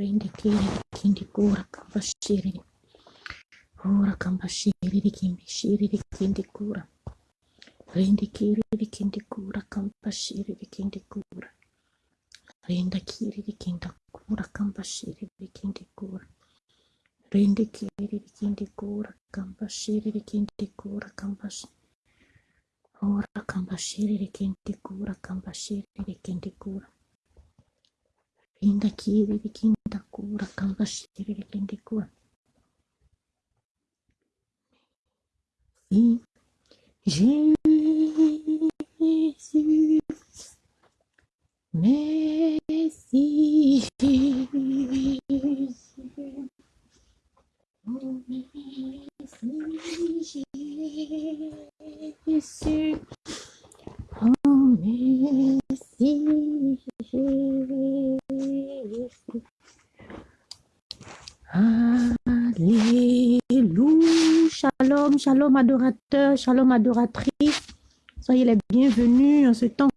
Rindikiri kindi kura kambashiri. Ora kambashiri kimbi shiri kindi kura. Rindikiri kindi kura kambashiri kindi kura. Rindakiri kindi kura kambashiri kindi kura. Rindikiri kindi kura kambashiri kindi kura kambashiri. Ora kambashiri kindi kura kambashiri kindi kura. Inda kiri kinda kura kamba shiri kindi kura. Si Jésus, merci Jésus. Oh, merci Jésus. Oh, merci Jésus. Alléluia. Shalom, shalom adorateur, shalom adoratrice. Soyez les bienvenus en ce temps,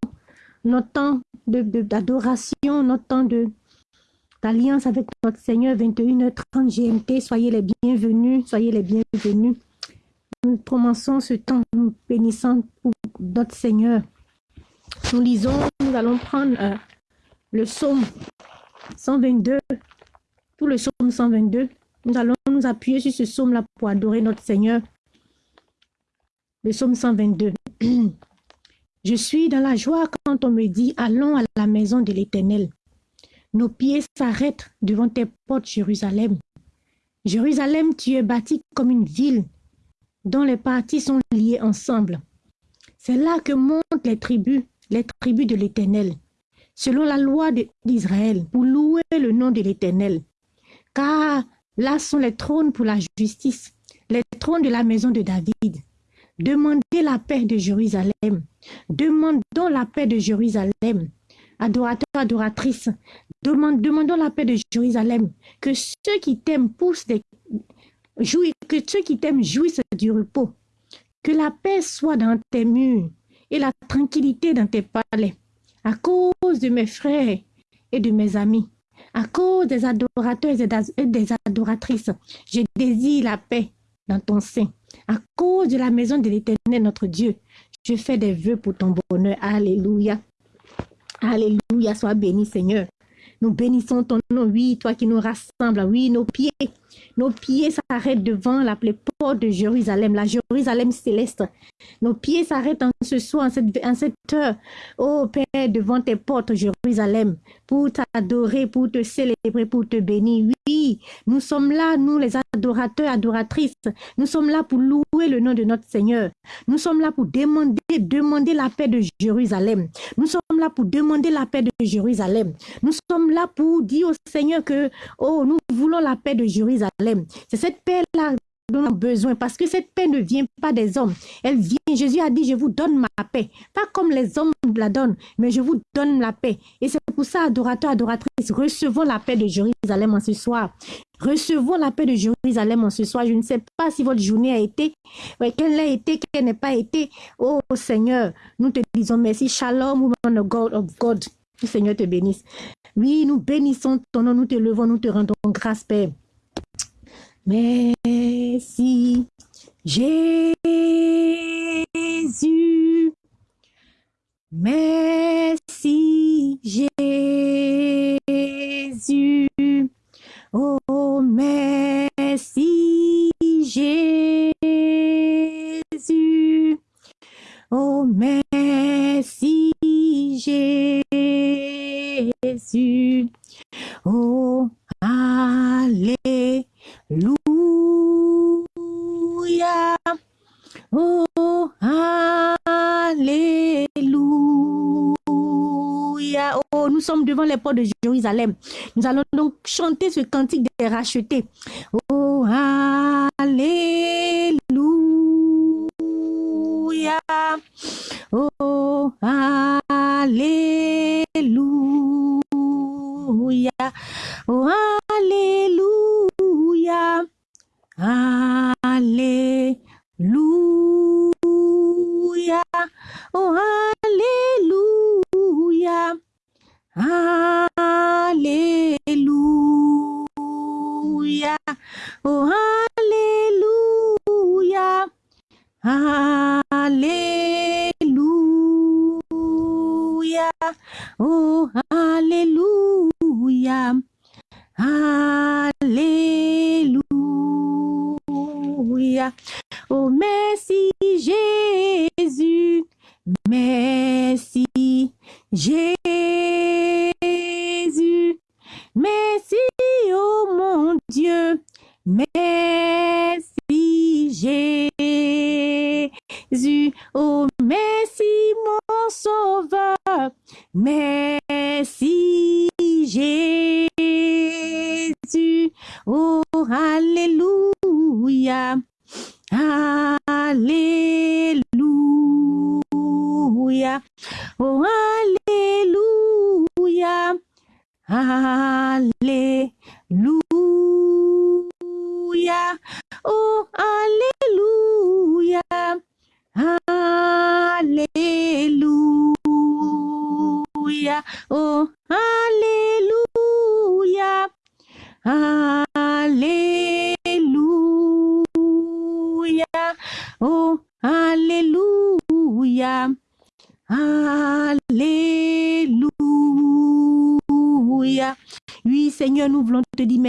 notre temps d'adoration, de, notre temps d'alliance avec notre Seigneur, 21h30 GMT. Soyez les bienvenus, soyez les bienvenus. Nous commençons ce temps, nous bénissant pour notre Seigneur. Nous lisons, nous allons prendre euh, le psaume 122, le psaume 122. Nous allons nous appuyer sur ce psaume-là pour adorer notre Seigneur. Le psaume 122. Je suis dans la joie quand on me dit, allons à la maison de l'Éternel. Nos pieds s'arrêtent devant tes portes, Jérusalem. Jérusalem, tu es bâti comme une ville dont les parties sont liées ensemble. C'est là que montent les tribus, les tribus de l'Éternel, selon la loi d'Israël, pour louer le nom de l'Éternel. Car là sont les trônes pour la justice, les trônes de la maison de David. Demandez la paix de Jérusalem. Demandons la paix de Jérusalem. Adorateurs, adoratrices, demandons la paix de Jérusalem. Que ceux qui t'aiment poussent que ceux qui t'aiment jouissent du repos. Que la paix soit dans tes murs et la tranquillité dans tes palais. À cause de mes frères et de mes amis, à cause des adorateurs et des adoratrices, je désire la paix dans ton sein. À cause de la maison de l'Éternel, notre Dieu, je fais des vœux pour ton bonheur. Alléluia. Alléluia. Sois béni, Seigneur. Nous bénissons ton nom, oui, toi qui nous rassembles, oui, nos pieds, nos pieds s'arrêtent devant la porte de Jérusalem, la Jérusalem céleste. Nos pieds s'arrêtent en ce soir, en cette, en cette heure, oh Père, devant tes portes, Jérusalem, pour t'adorer, pour te célébrer, pour te bénir. Oui, nous sommes là, nous les adorateurs, adoratrices. Nous sommes là pour louer le nom de notre Seigneur. Nous sommes là pour demander, demander la paix de Jérusalem. Nous sommes là pour demander la paix de Jérusalem. Nous sommes là pour dire au Seigneur que, oh, nous voulons la paix de Jérusalem. C'est cette paix-là dont avons besoin parce que cette paix ne vient pas des hommes. Elle vient, Jésus a dit, je vous donne ma paix. Pas comme les hommes la donnent, mais je vous donne la paix. Et c'est pour ça, adorateurs, adoratrices, recevons la paix de Jérusalem en ce soir. Recevons la paix de Jérusalem en ce soir. Je ne sais pas si votre journée a été, qu'elle a été, qu'elle n'a pas été. Oh Seigneur, nous te disons merci. Shalom, woman of God, of God. Le Seigneur te bénisse. Oui, nous bénissons ton nom, nous te levons, nous te rendons grâce, Père. Merci, Jésus. Merci, Jésus. Oh, merci, Jésus. Oh, merci, Jésus. Oh, Nous allons donc chanter ce cantique des rachetés. Oh, Alléluia.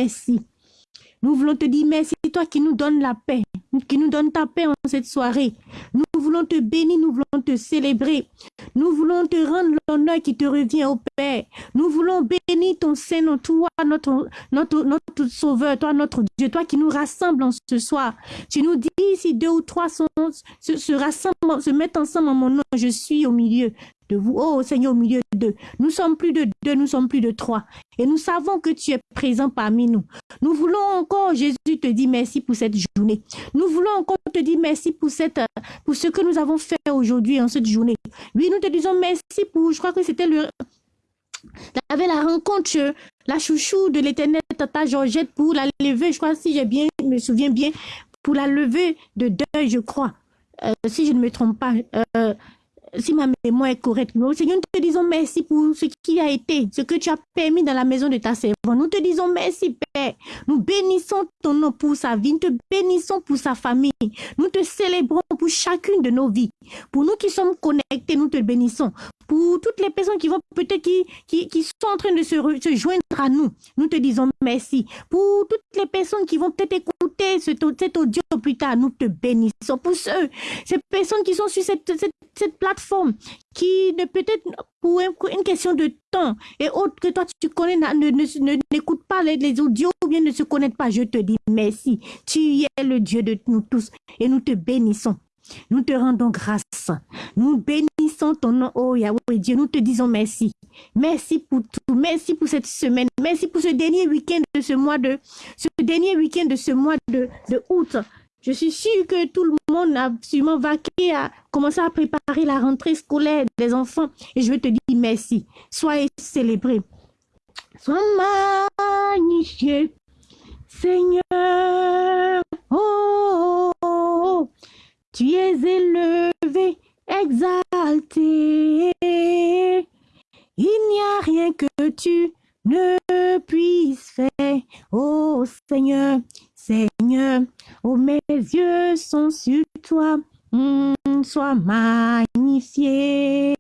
Merci. Nous voulons te dire merci, toi qui nous donnes la paix, qui nous donne ta paix en cette soirée. Nous voulons te bénir, nous voulons te célébrer. Nous voulons te rendre l'honneur qui te revient au Père. Nous voulons bénir ton Seigneur, toi, notre, notre, notre Sauveur, toi, notre Dieu, toi qui nous rassembles en ce soir. Tu nous dis si deux ou trois se, se rassemblent, se mettent ensemble en mon nom, je suis au milieu de vous. Oh Seigneur, au milieu de Nous sommes plus de deux, nous sommes plus de trois. Et nous savons que tu es présent parmi nous. Nous voulons encore, Jésus, te dire merci pour cette journée. Nous voulons encore te dire merci pour, cette, pour ce que nous avons fait aujourd'hui en cette journée. Oui, nous te disons merci pour, je crois que c'était le... Avait la rencontre, la chouchou de l'éternel Tata Georgette pour la lever, je crois, si bien, me souviens bien, pour la levée de deuil, je crois. Euh, si je ne me trompe pas. Euh, si ma mémoire est correcte. Nous, Seigneur, nous te disons merci pour ce qui a été, ce que tu as permis dans la maison de ta servante. Nous te disons merci, Père. Nous bénissons ton nom pour sa vie. Nous te bénissons pour sa famille. Nous te célébrons pour chacune de nos vies. Pour nous qui sommes connectés, nous te bénissons. Pour toutes les personnes qui vont peut-être qui, qui, sont en train de se, se, joindre à nous, nous te disons merci. Pour toutes les personnes qui vont peut-être écouter cet, cet audio plus tard, nous te bénissons. Pour ceux, ces personnes qui sont sur cette, cette, cette plateforme, qui ne peut-être pour une question de temps et autre que toi tu connais, ne, n'écoute pas les, les, audios ou bien ne se connaissent pas, je te dis merci. Tu es le Dieu de nous tous et nous te bénissons. Nous te rendons grâce. Nous bénissons ton nom, oh Yahweh Dieu. Nous te disons merci. Merci pour tout. Merci pour cette semaine. Merci pour ce dernier week-end de ce mois de, ce dernier week-end de ce mois de, de août. Je suis sûre que tout le monde a sûrement vaqué à commencer à préparer la rentrée scolaire des enfants. Et je te dire merci. Sois célébré. Sois magnifié, Seigneur. Oh, oh, oh, tu es élevé, exalté. Il n'y a rien que tu ne puisses faire. Oh Seigneur, Seigneur, oh mes yeux sont sur toi. Mmh, sois magnifié.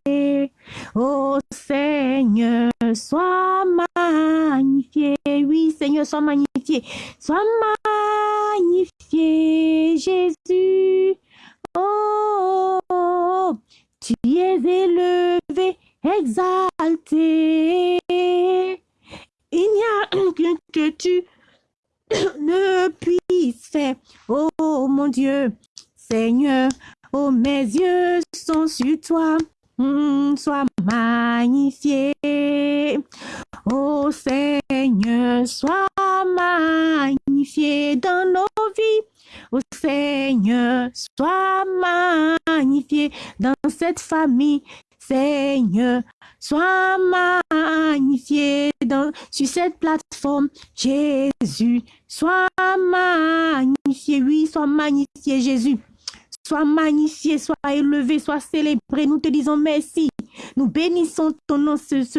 Oh Seigneur, sois magnifié. Oui, Seigneur, sois magnifié. Sois magnifié, Jésus. Oh, tu es élevé, exalté. Il n'y a que tu ne puisses faire. Oh mon Dieu, Seigneur, oh mes yeux sont sur toi. Mmh, sois magnifié. Oh Seigneur, sois magnifié dans nos vies. Oh Seigneur, sois magnifié dans cette famille. Seigneur, sois magnifié sur cette plateforme. Jésus, sois magnifié. Oui, sois magnifié, Jésus. Sois magnifié, sois élevé, sois célébré. Nous te disons merci. Nous bénissons ton nom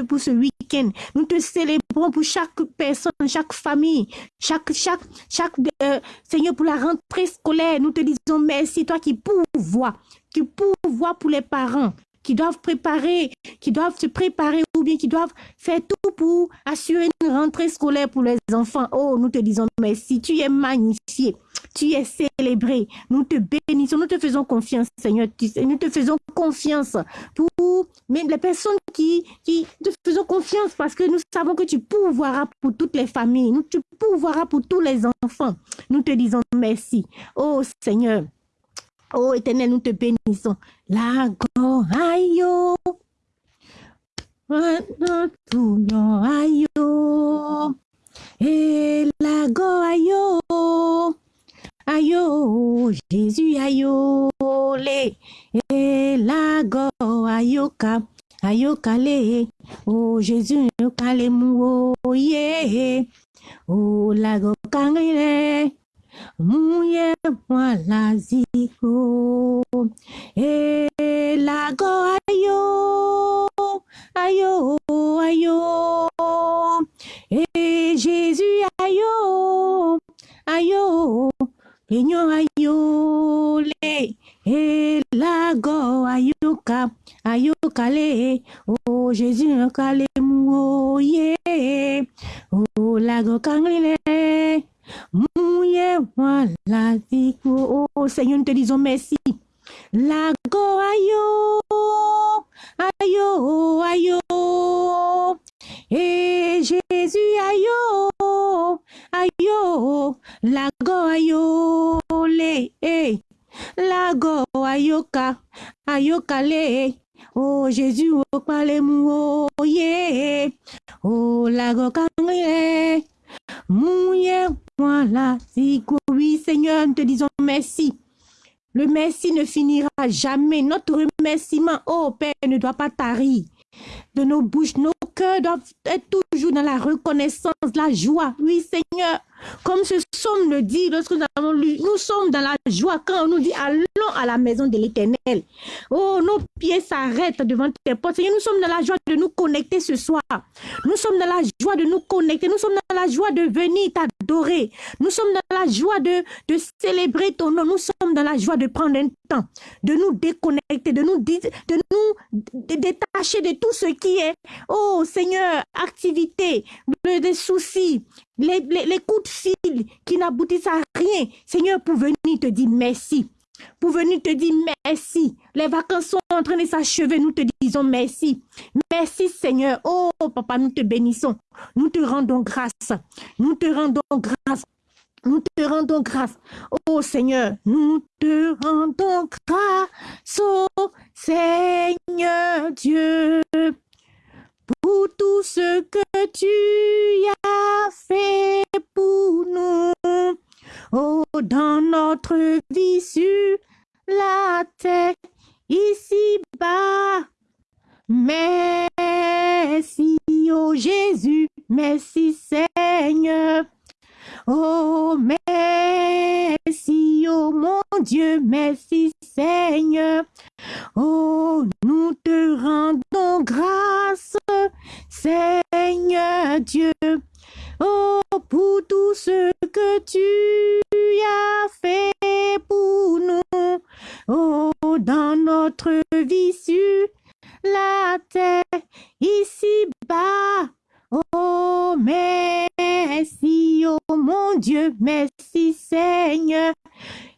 pour ce week-end. Nous te célébrons pour chaque personne, chaque famille, chaque, chaque, chaque, euh, Seigneur, pour la rentrée scolaire. Nous te disons merci, toi qui pourvois, qui pourvois pour les parents, qui doivent préparer, qui doivent se préparer ou bien qui doivent faire tout pour assurer une rentrée scolaire pour les enfants. Oh, nous te disons merci. Tu es magnifié. Tu es célébré. Nous te bénissons. Nous te faisons confiance, Seigneur. Nous te faisons confiance pour les personnes qui, qui te faisons confiance parce que nous savons que tu pourvoiras pour toutes les familles. Nous, tu pourvoiras pour tous les enfants. Nous te disons merci. Oh, Seigneur. Oh éternel, nous te bénissons. La ayo. ayo. Et la ayo. Ayo, Jésus ayo. Le. Et la ayoka. Ayoka le. Oh Jésus, mu. Oh yeah. Oh la go. Muye mwala ziko Elago ayo Ayo ayo Et Jésus ayo Ayo Peño ayo le Elago ayoka Ayoka le Oh Jésus kale mu oh yeah Oh lago kangile Oh Seigneur, nous te disons merci. Lago ayo, ayo, ayo. Et Jésus ayo, ayo. Lago ayo, le, eh. Lago ayoka, ayoka le. Oh Jésus, oh palemu, oh yeah. Oh lago kangye. Mouye, voilà, oui Seigneur, nous te disons merci. Le merci ne finira jamais. Notre remerciement, oh Père, ne doit pas tarir de nos bouches. Nos cœurs doivent être toujours dans la reconnaissance, la joie. Oui, Seigneur, comme ce psaume le dit lorsque nous avons lu, nous sommes dans la joie quand on nous dit allons à la maison de l'éternel. Oh, nos pieds s'arrêtent devant tes portes. Seigneur, nous sommes dans la joie de nous connecter ce soir. Nous sommes dans la joie de nous connecter. Nous sommes dans la joie de venir t'adorer. Nous sommes dans la joie de, de célébrer ton nom. Nous sommes dans la joie de prendre un temps, de nous déconnecter, de nous, de nous détacher de tout ce qui est, oh Seigneur, activité, des soucis, les, les, coups de fil qui n'aboutissent à rien. Seigneur, pour venir te dire merci. Pour venir te dire merci. Les vacances sont en train de s'achever. Nous te disons merci. Merci Seigneur. Oh papa, nous te bénissons. Nous te rendons grâce. Nous te rendons grâce. Nous te rendons grâce. Oh Seigneur, nous te rendons grâce. Oh Seigneur Dieu pour tout ce que tu as fait pour nous. Oh, dans notre vie sur la terre, ici-bas. Merci, oh Jésus, merci Seigneur. Oh, merci, oh mon Dieu, merci Seigneur. Oh, nous te rendons grâce, Seigneur Dieu. Oh, pour tout ce que tu as fait pour nous. Oh, dans notre vie sur la terre, ici-bas. Oh, merci, oh mon Dieu, merci Seigneur.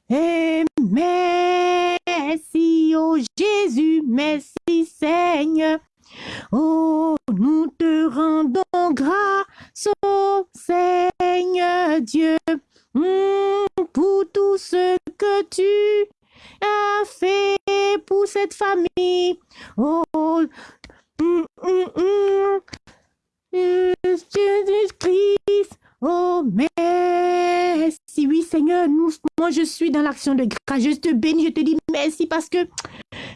Et merci, oh Jésus, merci Seigneur. Oh, nous te rendons grâce, oh Seigneur Dieu, hmm, pour tout ce que tu as fait pour cette famille. Oh, mm, Jésus-Christ, oh merci. Oui, Seigneur, moi je suis dans l'action de grâce. Je te bénis, je te dis merci parce que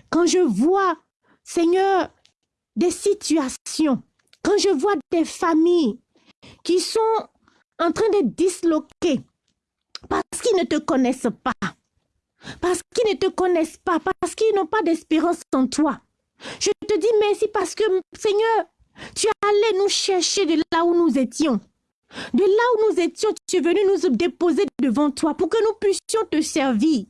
quand je vois, Seigneur, des situations, quand je vois des familles qui sont en train de disloquer parce qu'ils ne te connaissent pas, parce qu'ils ne te connaissent pas, parce qu'ils n'ont pas d'espérance en toi, Je te dis merci parce que, Seigneur, tu es nous chercher de là où nous étions. De là où nous étions, tu es venu nous déposer devant toi pour que nous puissions te servir,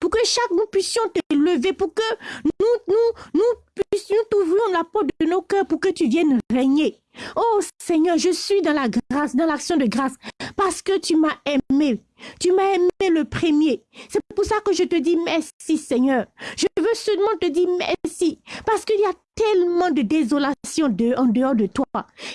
pour que chaque nous puissions te lever, pour que nous, nous, nous puissions t'ouvrir la porte de nos cœurs pour que tu viennes régner. Oh Seigneur, je suis dans la grâce, dans l'action de grâce, parce que tu m'as aimé. Tu m'as aimé le premier. C'est pour ça que je te dis merci Seigneur. Je veux seulement te dire merci, parce qu'il y a tellement de désolation en dehors de toi.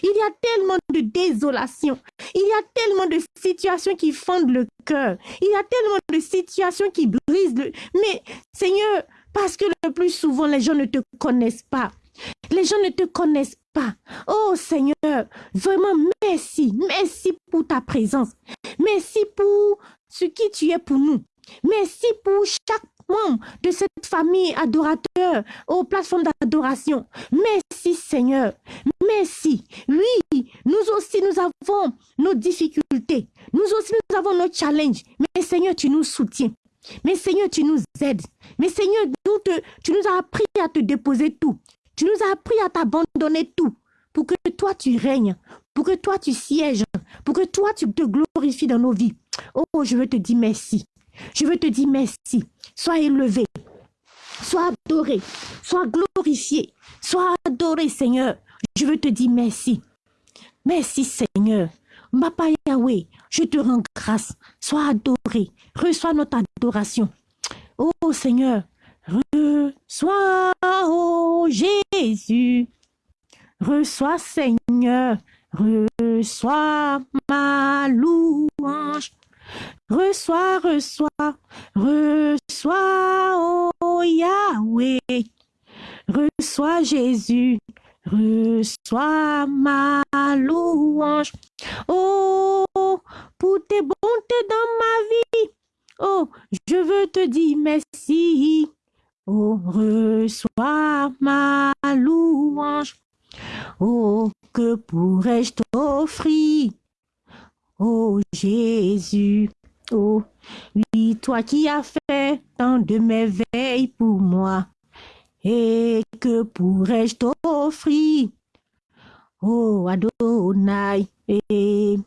Il y a tellement de désolation. Il y a tellement de situations qui fendent le cœur. Il y a tellement de situations qui brisent le... Mais Seigneur, parce que le plus souvent, les gens ne te connaissent pas. Les gens ne te connaissent pas. Oh Seigneur, vraiment merci. Merci pour ta présence. Merci pour ce qui tu es pour nous. Merci pour chaque membre de cette famille adorateur aux plateformes d'adoration. Merci Seigneur. Merci. Oui, nous aussi nous avons nos difficultés. Nous aussi nous avons nos challenges. Mais Seigneur, tu nous soutiens. Mais Seigneur, tu nous aides. Mais Seigneur, tu nous as appris à te déposer tout. Tu nous as appris à t'abandonner tout pour que toi tu règnes, pour que toi tu sièges, pour que toi tu te glorifies dans nos vies. Oh, je veux te dire merci. Je veux te dire merci. Sois élevé, sois adoré, sois glorifié, sois adoré, Seigneur. Je veux te dire merci. Merci, Seigneur. Papa Yahweh, je te rends grâce. Sois adoré. Reçois notre adoration. Oh Seigneur, reçois, oh Jésus. Reçois, Seigneur. Reçois ma louange. Reçois, reçois, reçois, oh Yahweh. Reçois Jésus, reçois ma louange. Oh, pour tes bontés dans ma vie. Oh, je veux te dire merci. Oh, reçois ma louange. Oh, que pourrais-je t'offrir? Oh Jésus, oh, oui, toi qui as fait tant de merveilles pour moi, et que pourrais-je t'offrir? Oh Adonai, et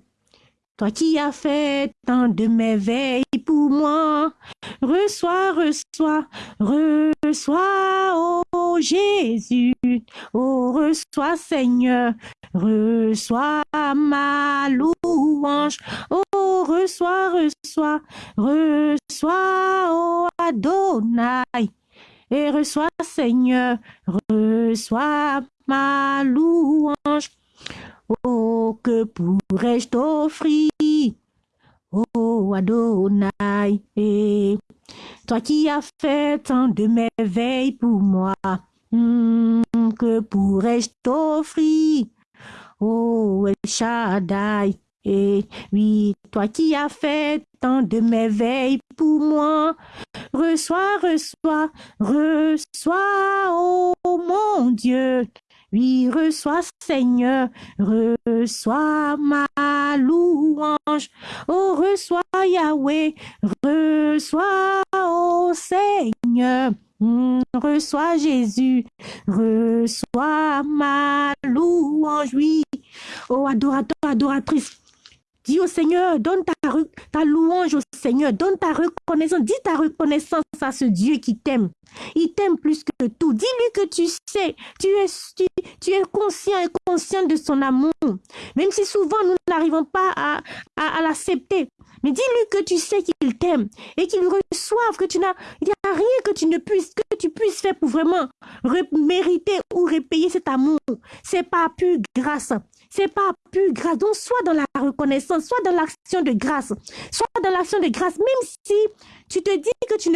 toi qui as fait tant de merveilles pour moi, reçois, reçois, reçois, oh Jésus, oh reçois Seigneur, reçois ma louange. Oh, reçois, reçois, reçois, oh Adonai. Et reçois, Seigneur, reçois ma louange. Oh, que pourrais-je t'offrir? Oh Adonai, et toi qui as fait tant de merveilles pour moi, hmm, que pourrais-je t'offrir? Oh El Shaddai, et oui, toi qui as fait tant de merveilles pour moi, reçois, reçois, reçois, oh mon Dieu. Oui, reçois Seigneur, reçois ma louange. Oh, reçois Yahweh, reçois, oh Seigneur. Mm, reçois Jésus, reçois ma louange, oui. Oh adorateur, adoratrice, dis au Seigneur, donne ta, louange au Seigneur, donne ta reconnaissance, dis ta reconnaissance à ce Dieu qui t'aime. Il t'aime plus que tout. Dis-lui que tu sais, tu es, conscient et conscient de son amour. Même si souvent nous n'arrivons pas à, l'accepter. Mais dis-lui que tu sais qu'il t'aime et qu'il reçoive, que tu n'as, rien que tu puisses, faire pour vraiment mériter ou repayer cet amour. C'est pas plus grâce. C'est pas plus grâce. Donc, soit dans la reconnaissance, soit dans l'action de grâce, soit dans l'action de grâce, même si tu te dis que tu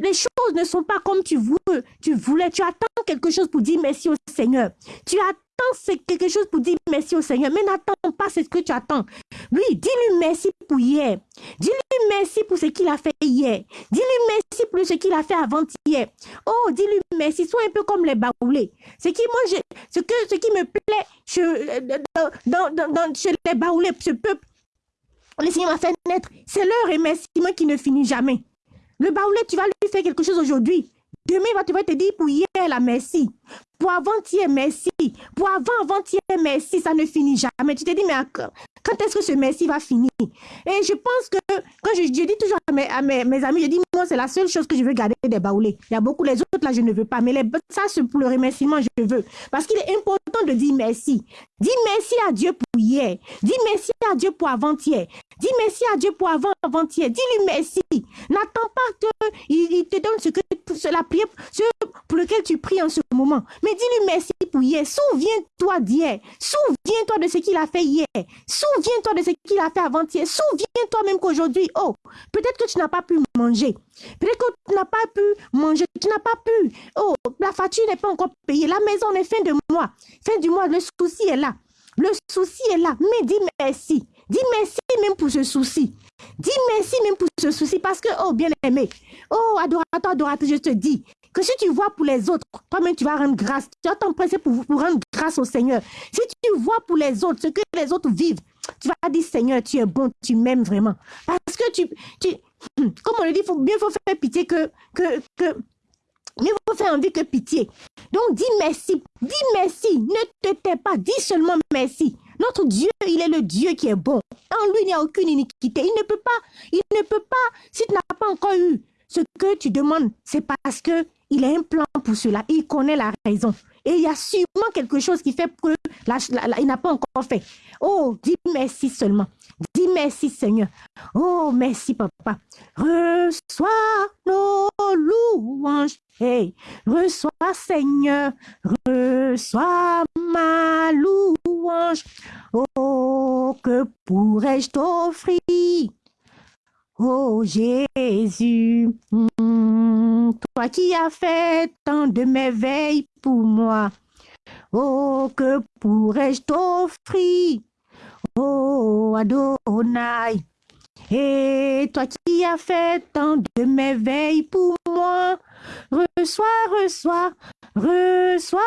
les choses ne sont pas comme tu veux, tu voulais, tu attends quelque chose pour dire merci au Seigneur. Tu attends c'est quelque chose pour dire merci au Seigneur, mais n'attends pas ce que tu attends. Oui, dis-lui merci pour hier. Dis-lui merci pour ce qu'il a fait hier. Dis-lui merci pour ce qu'il a fait avant-hier. Oh, dis-lui merci. Sois un peu comme les baoulés. Ce qui, moi, ce, que, ce qui me plaît je, dans, dans, dans, chez les baoulés, ce peuple, le Seigneur m'a fait naître, c'est leur remerciement qui ne finit jamais. Le baoulé, tu vas lui faire quelque chose aujourd'hui. Demain, tu vas te dire pour hier, la merci. Pour avant-hier, merci. Pour avant-avant-hier, merci. Ça ne finit jamais. Tu te dis, mais quand est-ce que ce merci va finir? Et je pense que, quand je, dis toujours à, mes, mes, amis, je dis, moi, c'est la seule chose que je veux garder des baoulés. Il y a beaucoup, les autres, là, je ne veux pas. Mais les, ça, c'est pour le remerciement, je veux. Parce qu'il est important de dire merci. Dis merci à Dieu pour hier. Dis merci à Dieu pour avant-hier. Dis merci à Dieu pour avant-avant-hier. Dis-lui merci. N'attends pas qu'il il te donne ce que la prière pour lequel tu pries en ce moment. Mais dis-lui merci pour hier. Souviens-toi d'hier. Souviens-toi de ce qu'il a fait hier. Souviens-toi de ce qu'il a fait avant-hier. Souviens-toi même qu'aujourd'hui, oh, peut-être que tu n'as pas pu manger. Peut-être que tu n'as pas pu manger. Tu n'as pas pu. Oh, la facture n'est pas encore payée. La maison est fin de mois. Fin du mois, le souci est là. Le souci est là. Mais dis merci. Dis merci même pour ce souci. Dis merci même pour ce souci parce que, oh bien-aimé, oh adorateur, adoratrice, je te dis que si tu vois pour les autres, toi-même tu vas rendre grâce. Tu vas t'empresser pour, pour rendre grâce au Seigneur. Si tu vois pour les autres ce que les autres vivent, tu vas dire Seigneur, tu es bon, tu m'aimes vraiment. Parce que tu, tu comme on le dit, faut, bien faut faire pitié que, que, que mais vous faire envie que pitié. Donc dis merci, dis merci, ne te tais pas, dis seulement merci. Notre Dieu, il est le Dieu qui est bon. En lui, il n'y a aucune iniquité. Il ne peut pas, il ne peut pas, si tu n'as pas encore eu ce que tu demandes, c'est parce que il a un plan pour cela. Il connaît la raison. Et il y a sûrement quelque chose qui fait que il n'a pas encore fait. Oh, dis merci seulement. Dis merci Seigneur. Oh, merci Papa. Reçois nos louanges. Hey, reçois Seigneur. Reçois ma louange. Oh, que pourrais-je t'offrir? Oh Jésus, hmm, toi qui as fait tant de merveilles pour moi, oh que pourrais-je t'offrir, oh Adonai, et toi qui as fait tant de merveilles pour moi, reçois, reçois, reçois,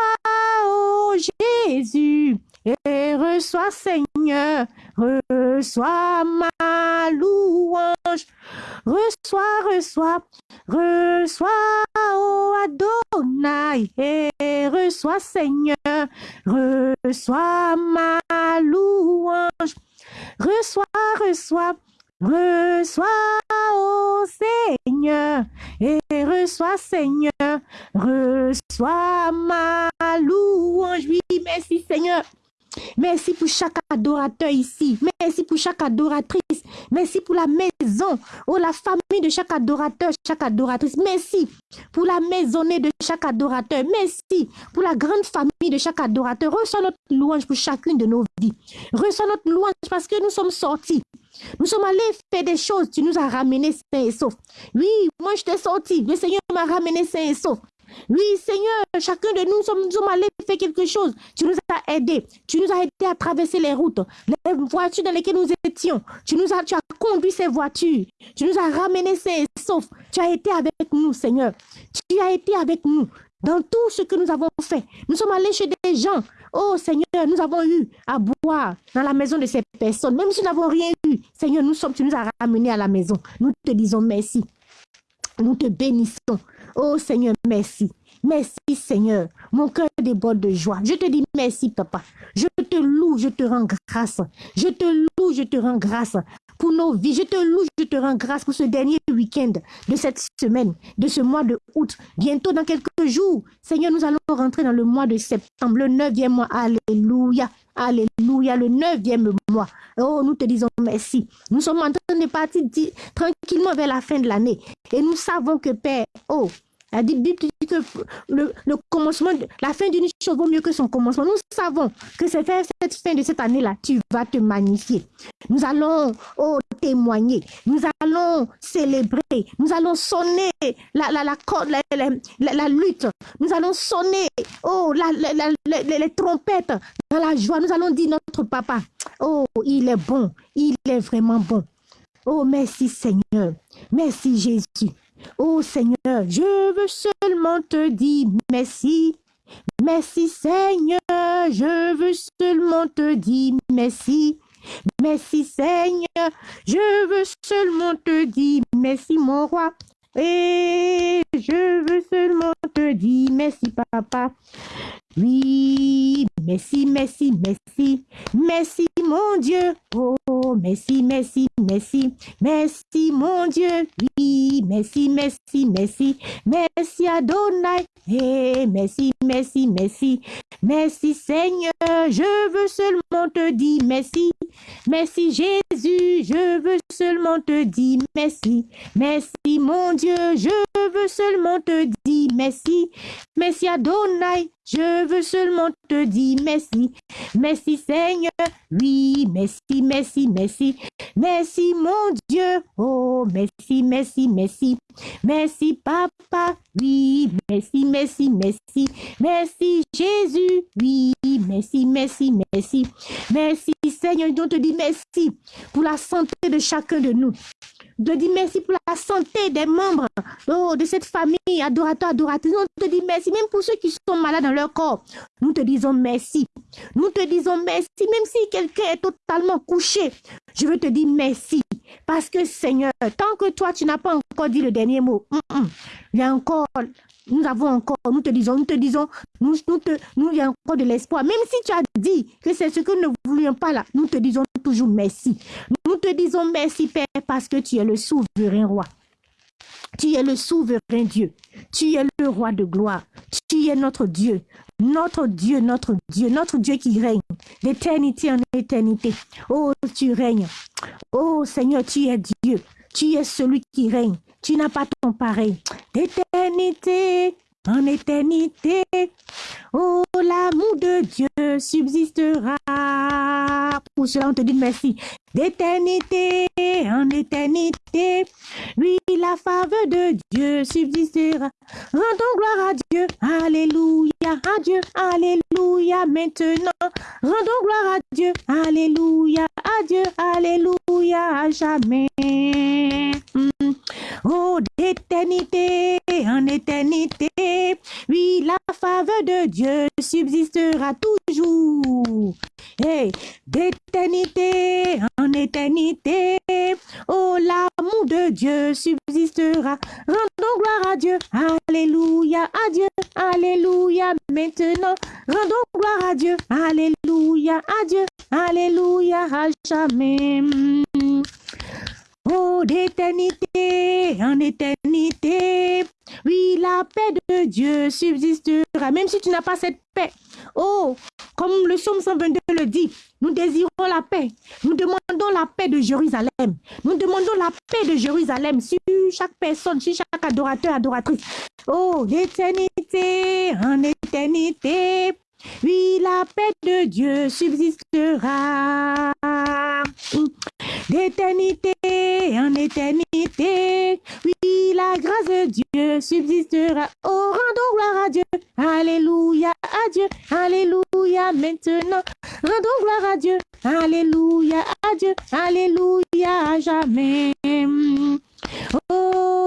oh Jésus, et reçois Seigneur, reçois ma louange, reçois, reçois, reçois, oh Adonai, et reçois Seigneur, reçois ma louange, reçois, reçois, reçois, oh Seigneur, et reçois Seigneur, reçois ma louange, oui, merci Seigneur. Merci pour chaque adorateur ici. Merci pour chaque adoratrice. Merci pour la maison. Oh, la famille de chaque adorateur, chaque adoratrice. Merci pour la maisonnée de chaque adorateur. Merci pour la grande famille de chaque adorateur. Reçois notre louange pour chacune de nos vies. Reçois notre louange parce que nous sommes sortis. Nous sommes allés faire des choses. Tu nous as ramenés sains et saufs. Oui, moi je t'ai sorti. Le Seigneur m'a ramené sains et saufs. Oui, Seigneur, chacun de nous sommes, sommes allés faire quelque chose. Tu nous as aidés. Tu nous as aidés à traverser les routes, les voitures dans lesquelles nous étions. Tu nous as, tu as conduit ces voitures. Tu nous as ramenés ces sauf. Tu as été avec nous, Seigneur. Tu as été avec nous dans tout ce que nous avons fait. Nous sommes allés chez des gens. Oh Seigneur, nous avons eu à boire dans la maison de ces personnes. Même si nous n'avons rien eu, Seigneur, nous sommes, tu nous as ramenés à la maison. Nous te disons merci. Nous te bénissons. Oh Seigneur, merci. Merci Seigneur. Mon cœur déborde de joie. Je te dis merci Papa. Je te loue, je te rends grâce. Je te loue, je te rends grâce pour nos vies. Je te loue, je te rends grâce pour ce dernier week-end de cette semaine, de ce mois de août. Bientôt dans quelques jours, Seigneur, nous allons rentrer dans le mois de septembre, le neuvième mois. Alléluia. Alléluia, le neuvième mois. Oh, nous te disons merci. Nous sommes en train de partir tranquillement vers la fin de l'année. Et nous savons que Père, oh, la Bible dit que le, commencement, la fin d'une chose vaut mieux que son commencement. Nous savons que c'est cette fin de cette année-là, tu vas te magnifier. Nous allons oh, témoigner, nous allons célébrer, nous allons sonner la, la, la, la, lutte, nous allons sonner oh, les trompettes dans la joie. Nous allons dire notre papa, oh, il est bon, il est vraiment bon. Oh, merci Seigneur, merci Jésus. Oh Seigneur, je veux seulement te dire merci. Merci Seigneur, je veux seulement te dire merci. Merci Seigneur, je veux seulement te dire merci mon roi. Et je veux seulement te dire merci, papa. Oui, merci, merci, merci. Merci, mon Dieu. Oh, merci, merci, merci. Merci, mon Dieu. Oui, merci, merci, merci. Merci, Adonai. Eh, merci, merci, merci. Merci, Seigneur. Je veux seulement te dire merci. Merci, Jésus. Je veux seulement te dire merci. Merci, mon Dieu. Je veux seulement te dire merci. Merci, Adonai. Je veux seulement te dire merci. Merci Seigneur. Oui, merci, merci, merci. Merci mon Dieu. Oh, merci, merci, merci. Merci Papa. Oui, merci, merci, merci. Merci Jésus. Oui, merci, merci, merci. Merci Seigneur. Nous te dis merci pour la santé de chacun de nous de dire merci pour la santé des membres oh, de cette famille adorateur, adoratrice. Nous te disons merci, même pour ceux qui sont malades dans leur corps. Nous te disons merci. Nous te disons merci, même si quelqu'un est totalement couché. Je veux te dire merci. Parce que Seigneur, tant que toi, tu n'as pas encore dit le dernier mot, mm, mm, il y a encore nous avons encore, nous te disons, nous te disons, nous, nous, nous il y a encore de l'espoir. Même si tu as dit que c'est ce que nous ne voulions pas là, nous te disons toujours merci. Nous te disons merci, Père, parce que tu es le souverain roi. Tu es le souverain Dieu. Tu es le roi de gloire. Tu es notre Dieu. Notre Dieu, notre Dieu, notre Dieu qui règne d'éternité en éternité. Oh, tu règnes. Oh, Seigneur, tu es Dieu. Tu es celui qui règne. Tu n'as pas ton pareil. D'éternité en éternité. Oh, l'amour de Dieu subsistera. Pour cela, on te dit merci. D'éternité en éternité, oui, la faveur de Dieu subsistera. Rendons gloire à Dieu. Alléluia, à. Alléluia, maintenant. Rendons gloire à Dieu. Alléluia, à Dieu. Alléluia, à jamais. Oh, d'éternité en éternité, oui, la faveur de Dieu subsistera toujours. Hey, d'éternité en éternité, oh, de Dieu subsistera. Rendons gloire à Dieu. Alléluia, à Dieu. Alléluia, maintenant. Rendons gloire à Dieu. Alléluia, à Dieu. Alléluia, à jamais. Oh, d'éternité en éternité. Oui, la paix de Dieu subsistera, même si tu n'as pas cette paix. Oh, comme le psaume 122 le dit, nous désirons la paix. Nous demandons la paix de Jérusalem. Nous demandons la paix de Jérusalem sur chaque personne, sur chaque adorateur, adoratrice. Oh, d'éternité en éternité. Oui, la paix de Dieu subsistera d'éternité en éternité. Oui, la grâce de Dieu subsistera. Oh, rendons gloire à Dieu. Alléluia, à Dieu. Alléluia, maintenant. Rendons gloire à Dieu. Alléluia, à Dieu. Alléluia, à jamais. Oh,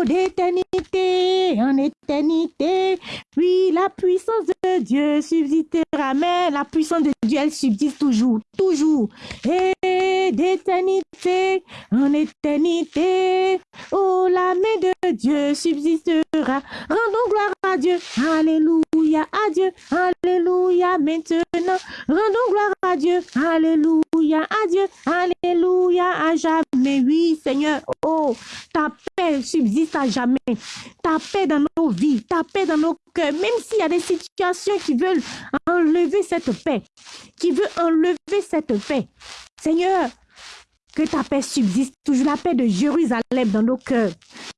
d'éternité en éternité. Oui, la puissance de Dieu subsistera, mais la puissance de Dieu, elle subsiste toujours, toujours. Et d'éternité en éternité. Oh, la main de Dieu subsistera. Rendons gloire à Dieu. Alléluia, à Dieu. Alléluia, maintenant. Rendons gloire à Dieu. Alléluia, à Dieu. Alléluia, à jamais. Oui, Seigneur. Oh, ta paix subsiste à jamais. Ta paix dans nos vies, ta paix dans nos cœurs, même s'il y a des situations qui veulent enlever cette paix, qui veulent enlever cette paix. Seigneur, que ta paix subsiste. Toujours, la paix de Jérusalem dans nos cœurs,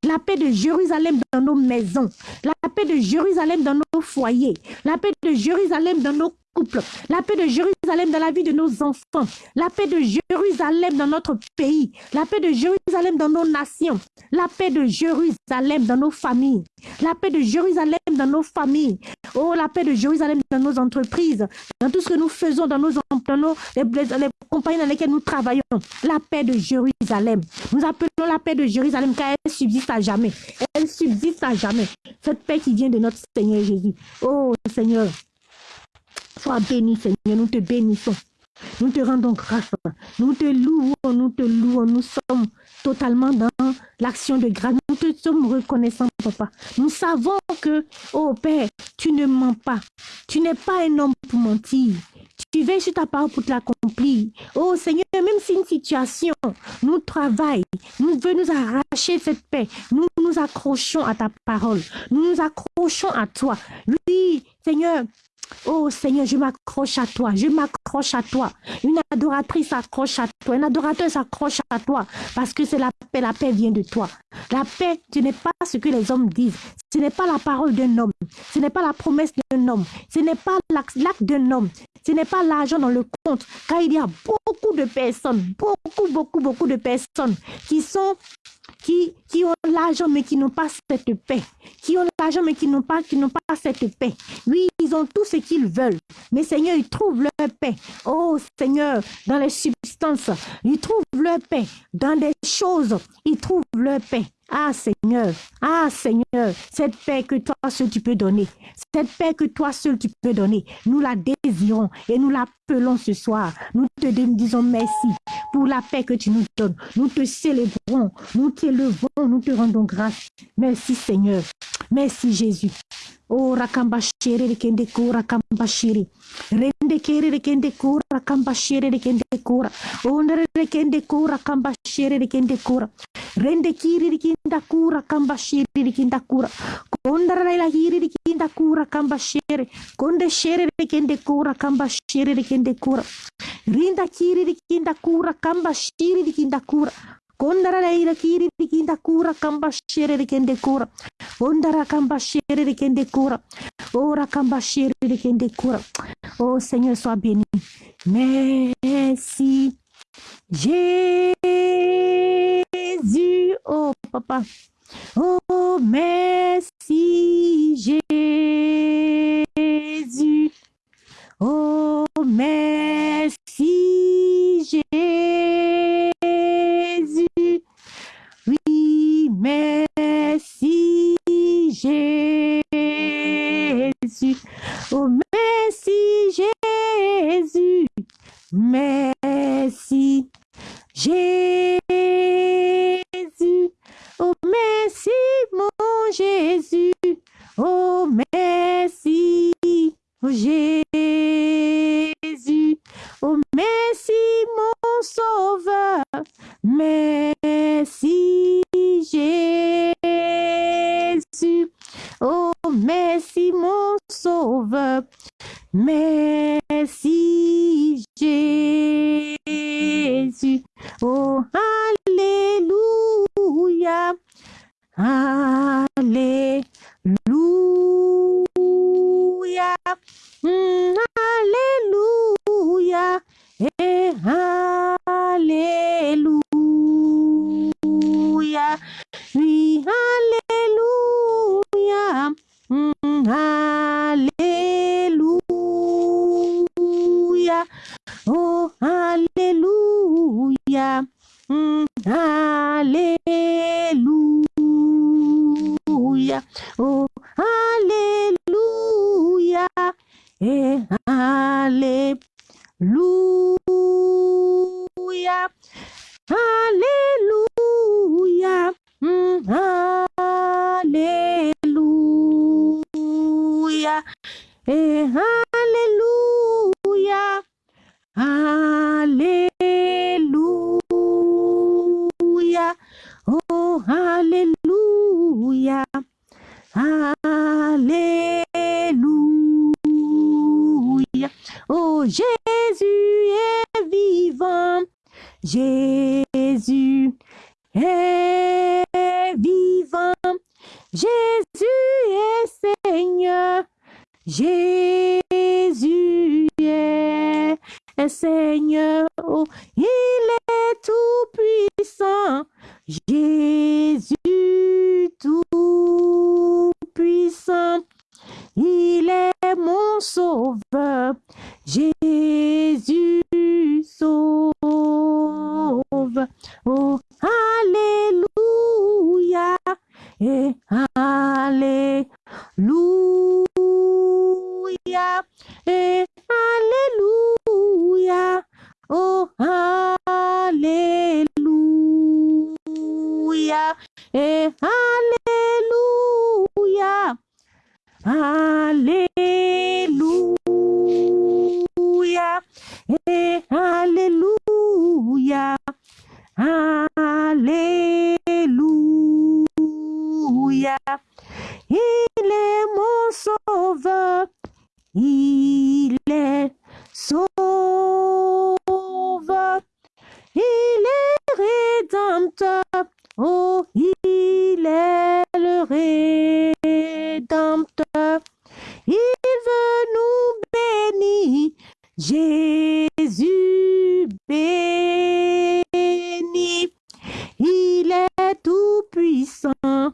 la paix de Jérusalem dans nos maisons, la paix de Jérusalem dans nos foyers, la paix de Jérusalem dans nos couple, la paix de Jérusalem dans la vie de nos enfants, la paix de Jérusalem dans notre pays, la paix de Jérusalem dans nos nations, la paix de Jérusalem dans nos familles, la paix de Jérusalem dans nos familles, oh la paix de Jérusalem dans nos entreprises, dans tout ce que nous faisons, dans nos, dans les, les compagnies dans lesquelles nous travaillons, la paix de Jérusalem. Nous appelons la paix de Jérusalem car elle subsiste à jamais. Elle subsiste à jamais. Cette paix qui vient de notre Seigneur Jésus. Oh Seigneur, Sois béni, Seigneur, nous te bénissons. Nous te rendons grâce. Nous te louons, nous te louons. Nous sommes totalement dans l'action de grâce. Nous te sommes reconnaissants, papa. Nous savons que, oh Père, tu ne mens pas. Tu n'es pas un homme pour mentir. Tu veilles sur ta parole pour te l'accomplir. Oh Seigneur, même si une situation nous travaille, nous veut nous arracher cette paix, nous nous accrochons à ta parole. Nous nous accrochons à toi. Oui, Seigneur, Oh Seigneur, je m'accroche à toi, je m'accroche à toi. Une adoratrice s'accroche à toi, un adorateur s'accroche à toi parce que c'est la paix, la paix vient de toi. La paix, ce n'est pas ce que les hommes disent, ce n'est pas la parole d'un homme, ce n'est pas la promesse d'un homme, ce n'est pas l'acte d'un homme, ce n'est pas l'argent dans le compte, car il y a beaucoup de personnes, beaucoup, beaucoup, beaucoup de personnes qui sont qui, qui ont l'argent mais qui n'ont pas cette paix, qui ont l'argent mais qui n'ont pas, qui n'ont pas cette paix? Oui, ils ont tout ce qu'ils veulent, mais Seigneur, ils trouvent leur paix. Oh Seigneur, dans les substances, ils trouvent leur paix. Dans des choses, ils trouvent leur paix. Ah Seigneur, ah Seigneur, cette paix que toi seul tu peux donner, cette paix que toi seul tu peux donner, nous la désirons et nous l'appelons ce soir. Nous te disons merci pour la paix que tu nous donnes. Nous te célébrons, nous t'élevons, nous te rendons grâce. Merci Seigneur, merci Jésus. Oh rakambashiri rikende kura kambashiri. Rende kere rikende kura kambashiri rikende kura. Ondere rikende kura kambashiri rikende kura. Rende kiri rikinda kura kambashiri rikinda kura. Kondara la kiri rikinda kura kambashiri. Konde shere rikende kura kambashiri rikende kura. Rinda kiri rikinda kura kambashiri rikinda kura. Kondara la kiri rikinda kura kambashiri rikende kura. Ondara kambashiri rikende kura. Ora kambashiri rikende kura. Oh Seigneur, sois béni. Merci. Jésus, oh papa. Oh merci Jésus. Oh merci Jésus. Oui, merci Jésus. Oh merci Jésus. Merci Jésus. Oh merci mon Jésus. Oh merci oh Jésus. Oh merci mon sauveur. Merci Jésus. Oh merci mon sauveur. Merci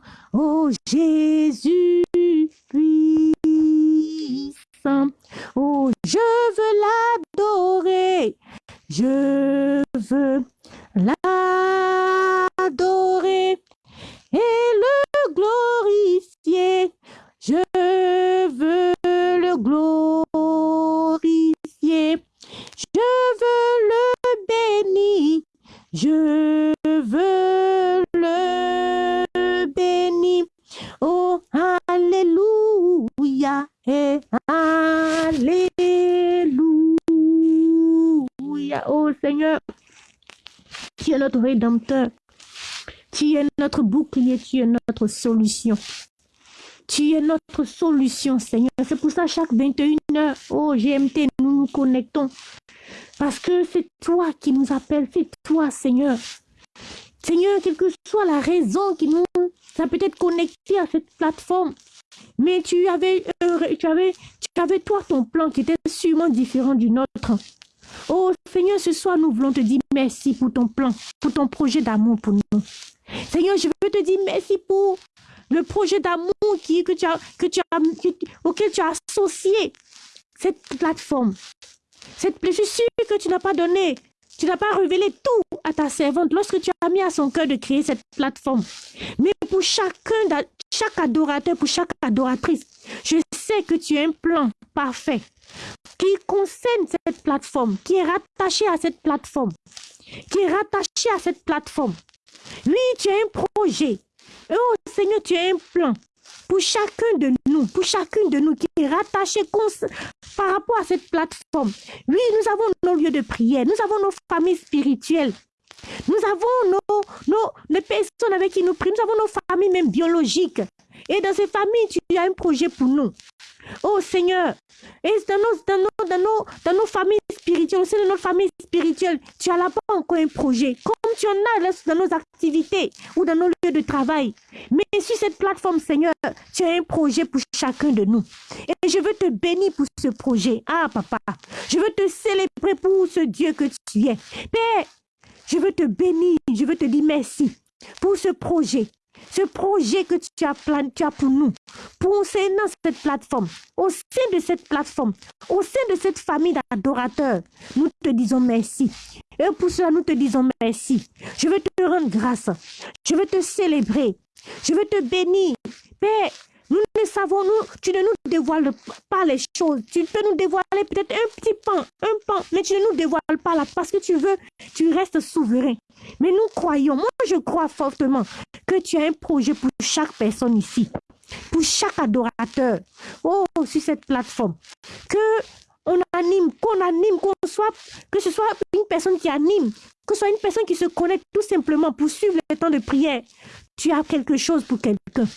puissant. Oh, Jésus Tu es notre solution, Seigneur. C'est pour ça, chaque 21 heures, oh GMT, nous nous connectons. Parce que c'est toi qui nous appelles, c'est toi, Seigneur. Seigneur, quelle que soit la raison qui nous a peut-être connecté à cette plateforme, mais tu avais, euh, tu avais, tu avais toi ton plan qui était sûrement différent du nôtre. Oh Seigneur, ce soir, nous voulons te dire merci pour ton plan, pour ton projet d'amour pour nous. Seigneur, je veux te dire merci pour le projet d'amour que que tu as, auquel tu as associé cette plateforme. Cette, je suis sûre que tu n'as pas donné, tu n'as pas révélé tout à ta servante lorsque tu as mis à son cœur de créer cette plateforme. Mais pour chacun, chaque adorateur, pour chaque adoratrice, je sais que tu as un plan parfait qui concerne cette plateforme, qui est rattaché à cette plateforme, qui est rattaché à cette plateforme. Oui, tu as un projet. Oh Seigneur, tu as un plan pour chacun de nous, pour chacune de nous qui est rattaché par rapport à cette plateforme. Oui, nous avons nos lieux de prière, nous avons nos familles spirituelles, nous avons nos, nos, les personnes avec qui nous prions, nous avons nos familles même biologiques. Et dans ces familles, tu as un projet pour nous. Oh Seigneur, et dans nos, dans nos, dans nos, dans nos familles spirituelles, dans nos familles spirituelles, tu as là-bas encore un projet, comme tu en as dans nos activités ou dans nos lieux de travail. Mais sur cette plateforme, Seigneur, tu as un projet pour chacun de nous. Et je veux te bénir pour ce projet. Ah, papa, je veux te célébrer pour ce Dieu que tu es. Père, je veux te bénir, je veux te dire merci pour ce projet. Ce projet que tu as, plan, tu as pour nous, pour dans cette plateforme, au sein de cette plateforme, au sein de cette famille d'adorateurs, nous te disons merci. Et pour cela, nous te disons merci. Je veux te rendre grâce. Je veux te célébrer. Je veux te bénir. Père, savons, nous, tu ne nous dévoiles pas les choses. Tu peux nous dévoiler peut-être un petit pan, un pan, mais tu ne nous dévoiles pas là parce que tu veux, tu restes souverain. Mais nous croyons, moi je crois fortement que tu as un projet pour chaque personne ici, pour chaque adorateur, oh, sur cette plateforme. Que on anime, qu'on anime, qu'on soit, que ce soit une personne qui anime, que ce soit une personne qui se connecte tout simplement pour suivre le temps de prière. Tu as quelque chose pour quelqu'un.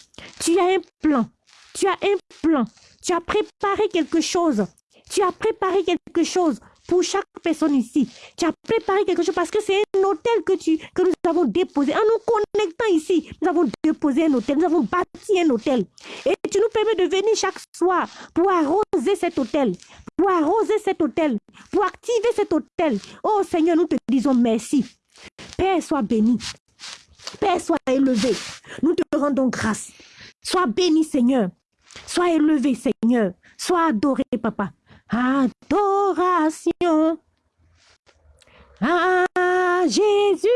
Tu as un plan. Tu as un plan. Tu as préparé quelque chose. Tu as préparé quelque chose pour chaque personne ici. Tu as préparé quelque chose parce que c'est un hôtel que, tu, que nous avons déposé. En nous connectant ici, nous avons déposé un hôtel, nous avons bâti un hôtel. Et tu nous permets de venir chaque soir pour arroser cet hôtel, pour arroser cet hôtel, pour activer cet hôtel. Oh Seigneur, nous te disons merci. Père, sois béni. Père, sois élevé. Nous te rendons grâce. Sois béni, Seigneur. Sois élevé, Seigneur. Sois adoré, Papa. Adoration à Jésus-Christ.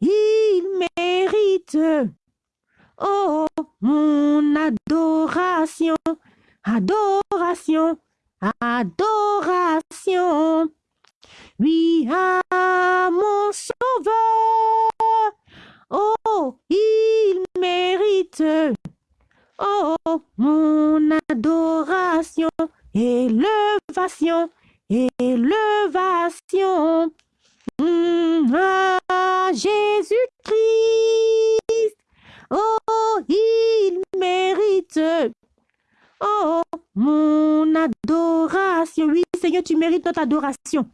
Il mérite, oh, mon adoration, adoration, adoration. Oui, à mon sauveur. Oh, mon adoration, élevation, élevation. Mm, ah, Jésus-Christ, oh, il mérite. Oh, mon adoration. Oui, Seigneur, tu mérites notre adoration.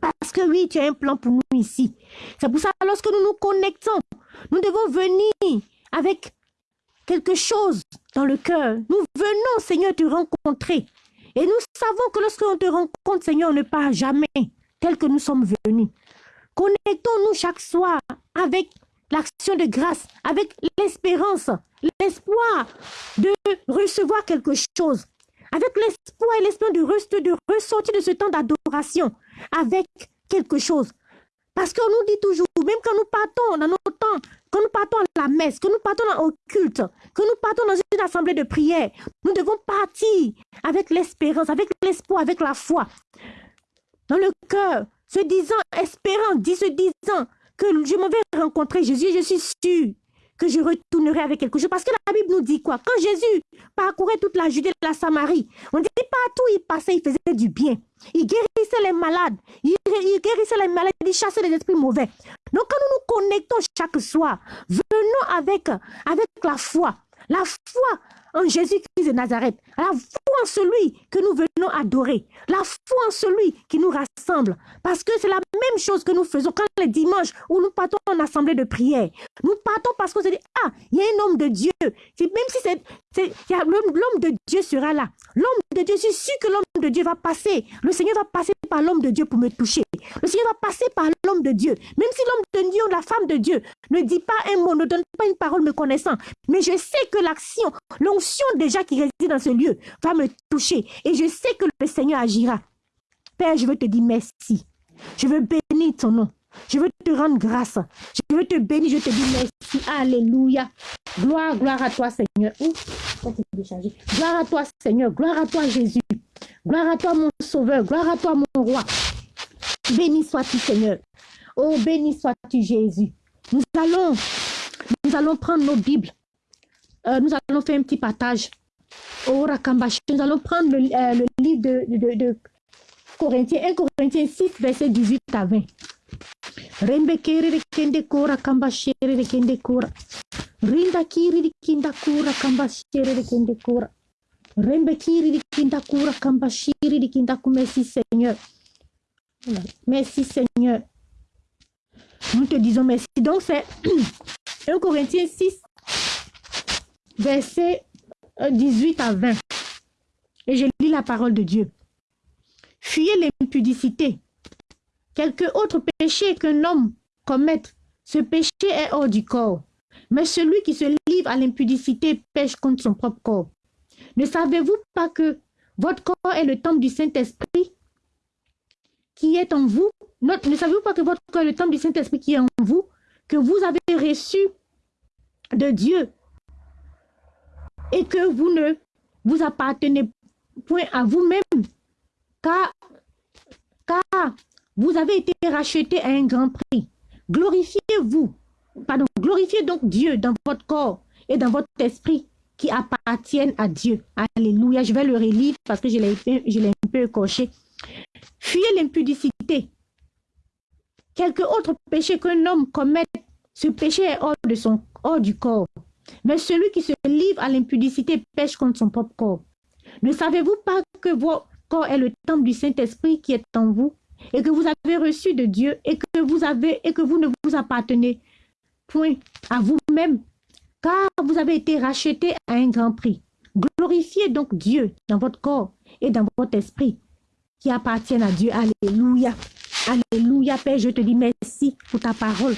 Parce que oui, tu as un plan pour nous ici. C'est pour ça, lorsque nous nous connectons, nous devons venir avec quelque chose dans le cœur. Nous venons, Seigneur, te rencontrer. Et nous savons que lorsque on te rencontre, Seigneur, on ne part jamais tel que nous sommes venus. Connectons-nous chaque soir avec l'action de grâce, avec l'espérance, l'espoir de recevoir quelque chose, avec l'espoir et l'espoir de, de ressortir de ce temps d'adoration avec quelque chose. Parce qu'on nous dit toujours, même quand nous partons dans nos temps, quand nous partons à la messe, quand nous partons au culte, quand nous partons dans une assemblée de prière, nous devons partir avec l'espérance, avec l'espoir, avec la foi. Dans le cœur, se disant, espérant, dit se disant que je m'en vais rencontrer Jésus, je suis sûr que je retournerai avec quelque chose. Parce que la Bible nous dit quoi? Quand Jésus parcourait toute la Judée et la Samarie, on dit partout il passait, il faisait du bien. Il guérissait les malades, il, guérissait les malades, il chassait les esprits mauvais. Donc quand nous nous connectons chaque soir, venons avec, avec la foi. La foi en Jésus-Christ de Nazareth, la foi en celui que nous venons adorer, la foi en celui qui nous rassemble. Parce que c'est la même chose que nous faisons quand les dimanches où nous partons en assemblée de prière. Nous partons parce qu'on se dit, ah, il y a un homme de Dieu. Même si c'est, l'homme de Dieu sera là. L'homme de Dieu, je suis sûr que l'homme de Dieu va passer. Le Seigneur va passer par l'homme de Dieu pour me toucher. Le Seigneur va passer par l'homme de Dieu. Même si l'homme de Dieu la femme de Dieu ne dit pas un mot, ne donne pas une parole me connaissant. Mais je sais que l'action, l'onction déjà qui réside dans ce lieu va me toucher. Et je sais que le Seigneur agira. Père, je veux te dire merci. Je veux bénir ton nom. Je veux te rendre grâce. Je veux te bénir. Je te dis merci. Alléluia. Gloire, gloire à toi, Seigneur. Gloire à toi, Seigneur. Gloire à toi, Jésus. Gloire à toi, mon Sauveur. Gloire à toi, mon Roi. Béni sois-tu, Seigneur. Oh, béni sois-tu, Jésus. Nous allons, nous allons prendre nos Bibles. Euh, nous allons faire un petit partage. Oh. Nous allons prendre le, euh, livre de, de, de Corinthiens, 1 Corinthiens 6, verset 18 à 20. Rembe kiri de kende kura kamba shere de kende kura. Rinda kinda Merci Seigneur. Nous te disons merci. Donc c'est 1 Corinthiens 6, verset 18 à 20. Et je lis la parole de Dieu. Fuyez l'impudicité. Quelque autre péché qu'un homme commette, ce péché est hors du corps. Mais celui qui se livre à l'impudicité pêche contre son propre corps. Ne savez-vous pas que votre corps est le temple du Saint-Esprit? Qui est en vous Ne savez-vous pas que votre corps est le temple du Saint-Esprit qui est en vous? Que vous avez reçu de Dieu et que vous ne vous appartenez point à vous-même car, car vous avez été racheté à un grand prix. Glorifiez-vous, pardon, glorifiez donc Dieu dans votre corps et dans votre esprit qui appartiennent à Dieu. Alléluia. Je vais le relire parce que je l'ai un peu coché. Fuyez l'impudicité. Quelque autre péché qu'un homme commette, ce péché est hors, de son, hors du corps. Mais celui qui se livre à l'impudicité pêche contre son propre corps. Ne savez-vous pas que votre corps est le temple du Saint-Esprit qui est en vous et que vous avez reçu de Dieu et que vous avez et que vous ne vous appartenez point à vous-même car vous avez été racheté à un grand prix. Glorifiez donc Dieu dans votre corps et dans votre esprit qui appartiennent à Dieu. Alléluia. Alléluia, Père, je te dis merci pour ta parole.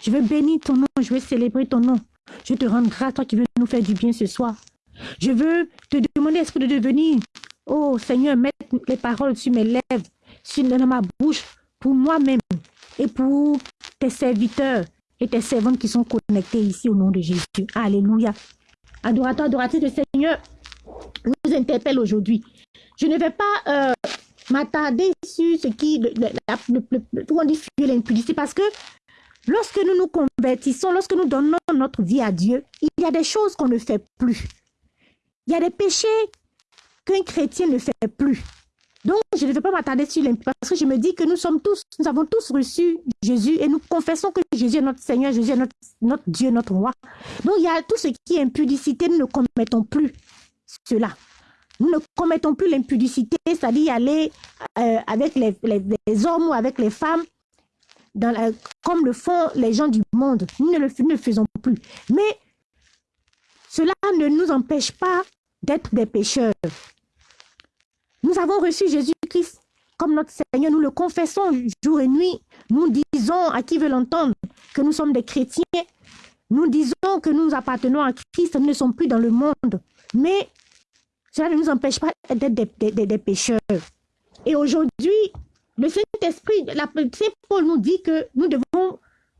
Je veux bénir ton nom, je veux célébrer ton nom. Je te rends grâce, toi qui veux nous faire du bien ce soir. Je veux te demander, est-ce que de devenir, oh Seigneur, mettre les paroles sur mes lèvres, sur ma bouche, pour moi-même et pour tes serviteurs et tes servantes qui sont connectés ici au nom de Jésus. Alléluia. Adorateur, adoratrice, le Seigneur nous interpelle aujourd'hui. Je ne vais pas euh, m'attarder sur ce qui, le, le, le, le, l'impudicité parce que lorsque nous nous convertissons, lorsque nous donnons notre vie à Dieu, il y a des choses qu'on ne fait plus. Il y a des péchés qu'un chrétien ne fait plus. Donc, je ne vais pas m'attarder sur l'impudicité parce que je me dis que nous sommes tous, nous avons tous reçu Jésus et nous confessons que Jésus est notre Seigneur, Jésus est notre, notre Dieu, notre roi. Donc, il y a tout ce qui est impudicité, nous ne commettons plus cela. Nous ne commettons plus l'impudicité, c'est-à-dire aller euh, avec les, hommes ou avec les femmes, comme le font les gens du monde. Nous ne le, ne faisons plus. Mais cela ne nous empêche pas d'être des pécheurs. Nous avons reçu Jésus-Christ comme notre Seigneur. Nous le confessons jour et nuit. Nous disons à qui veut l'entendre que nous sommes des chrétiens. Nous disons que nous appartenons à Christ. Nous ne sommes plus dans le monde. Mais cela ne nous empêche pas d'être des, pécheurs. Et aujourd'hui, le Saint-Esprit, Saint Paul nous dit que nous devons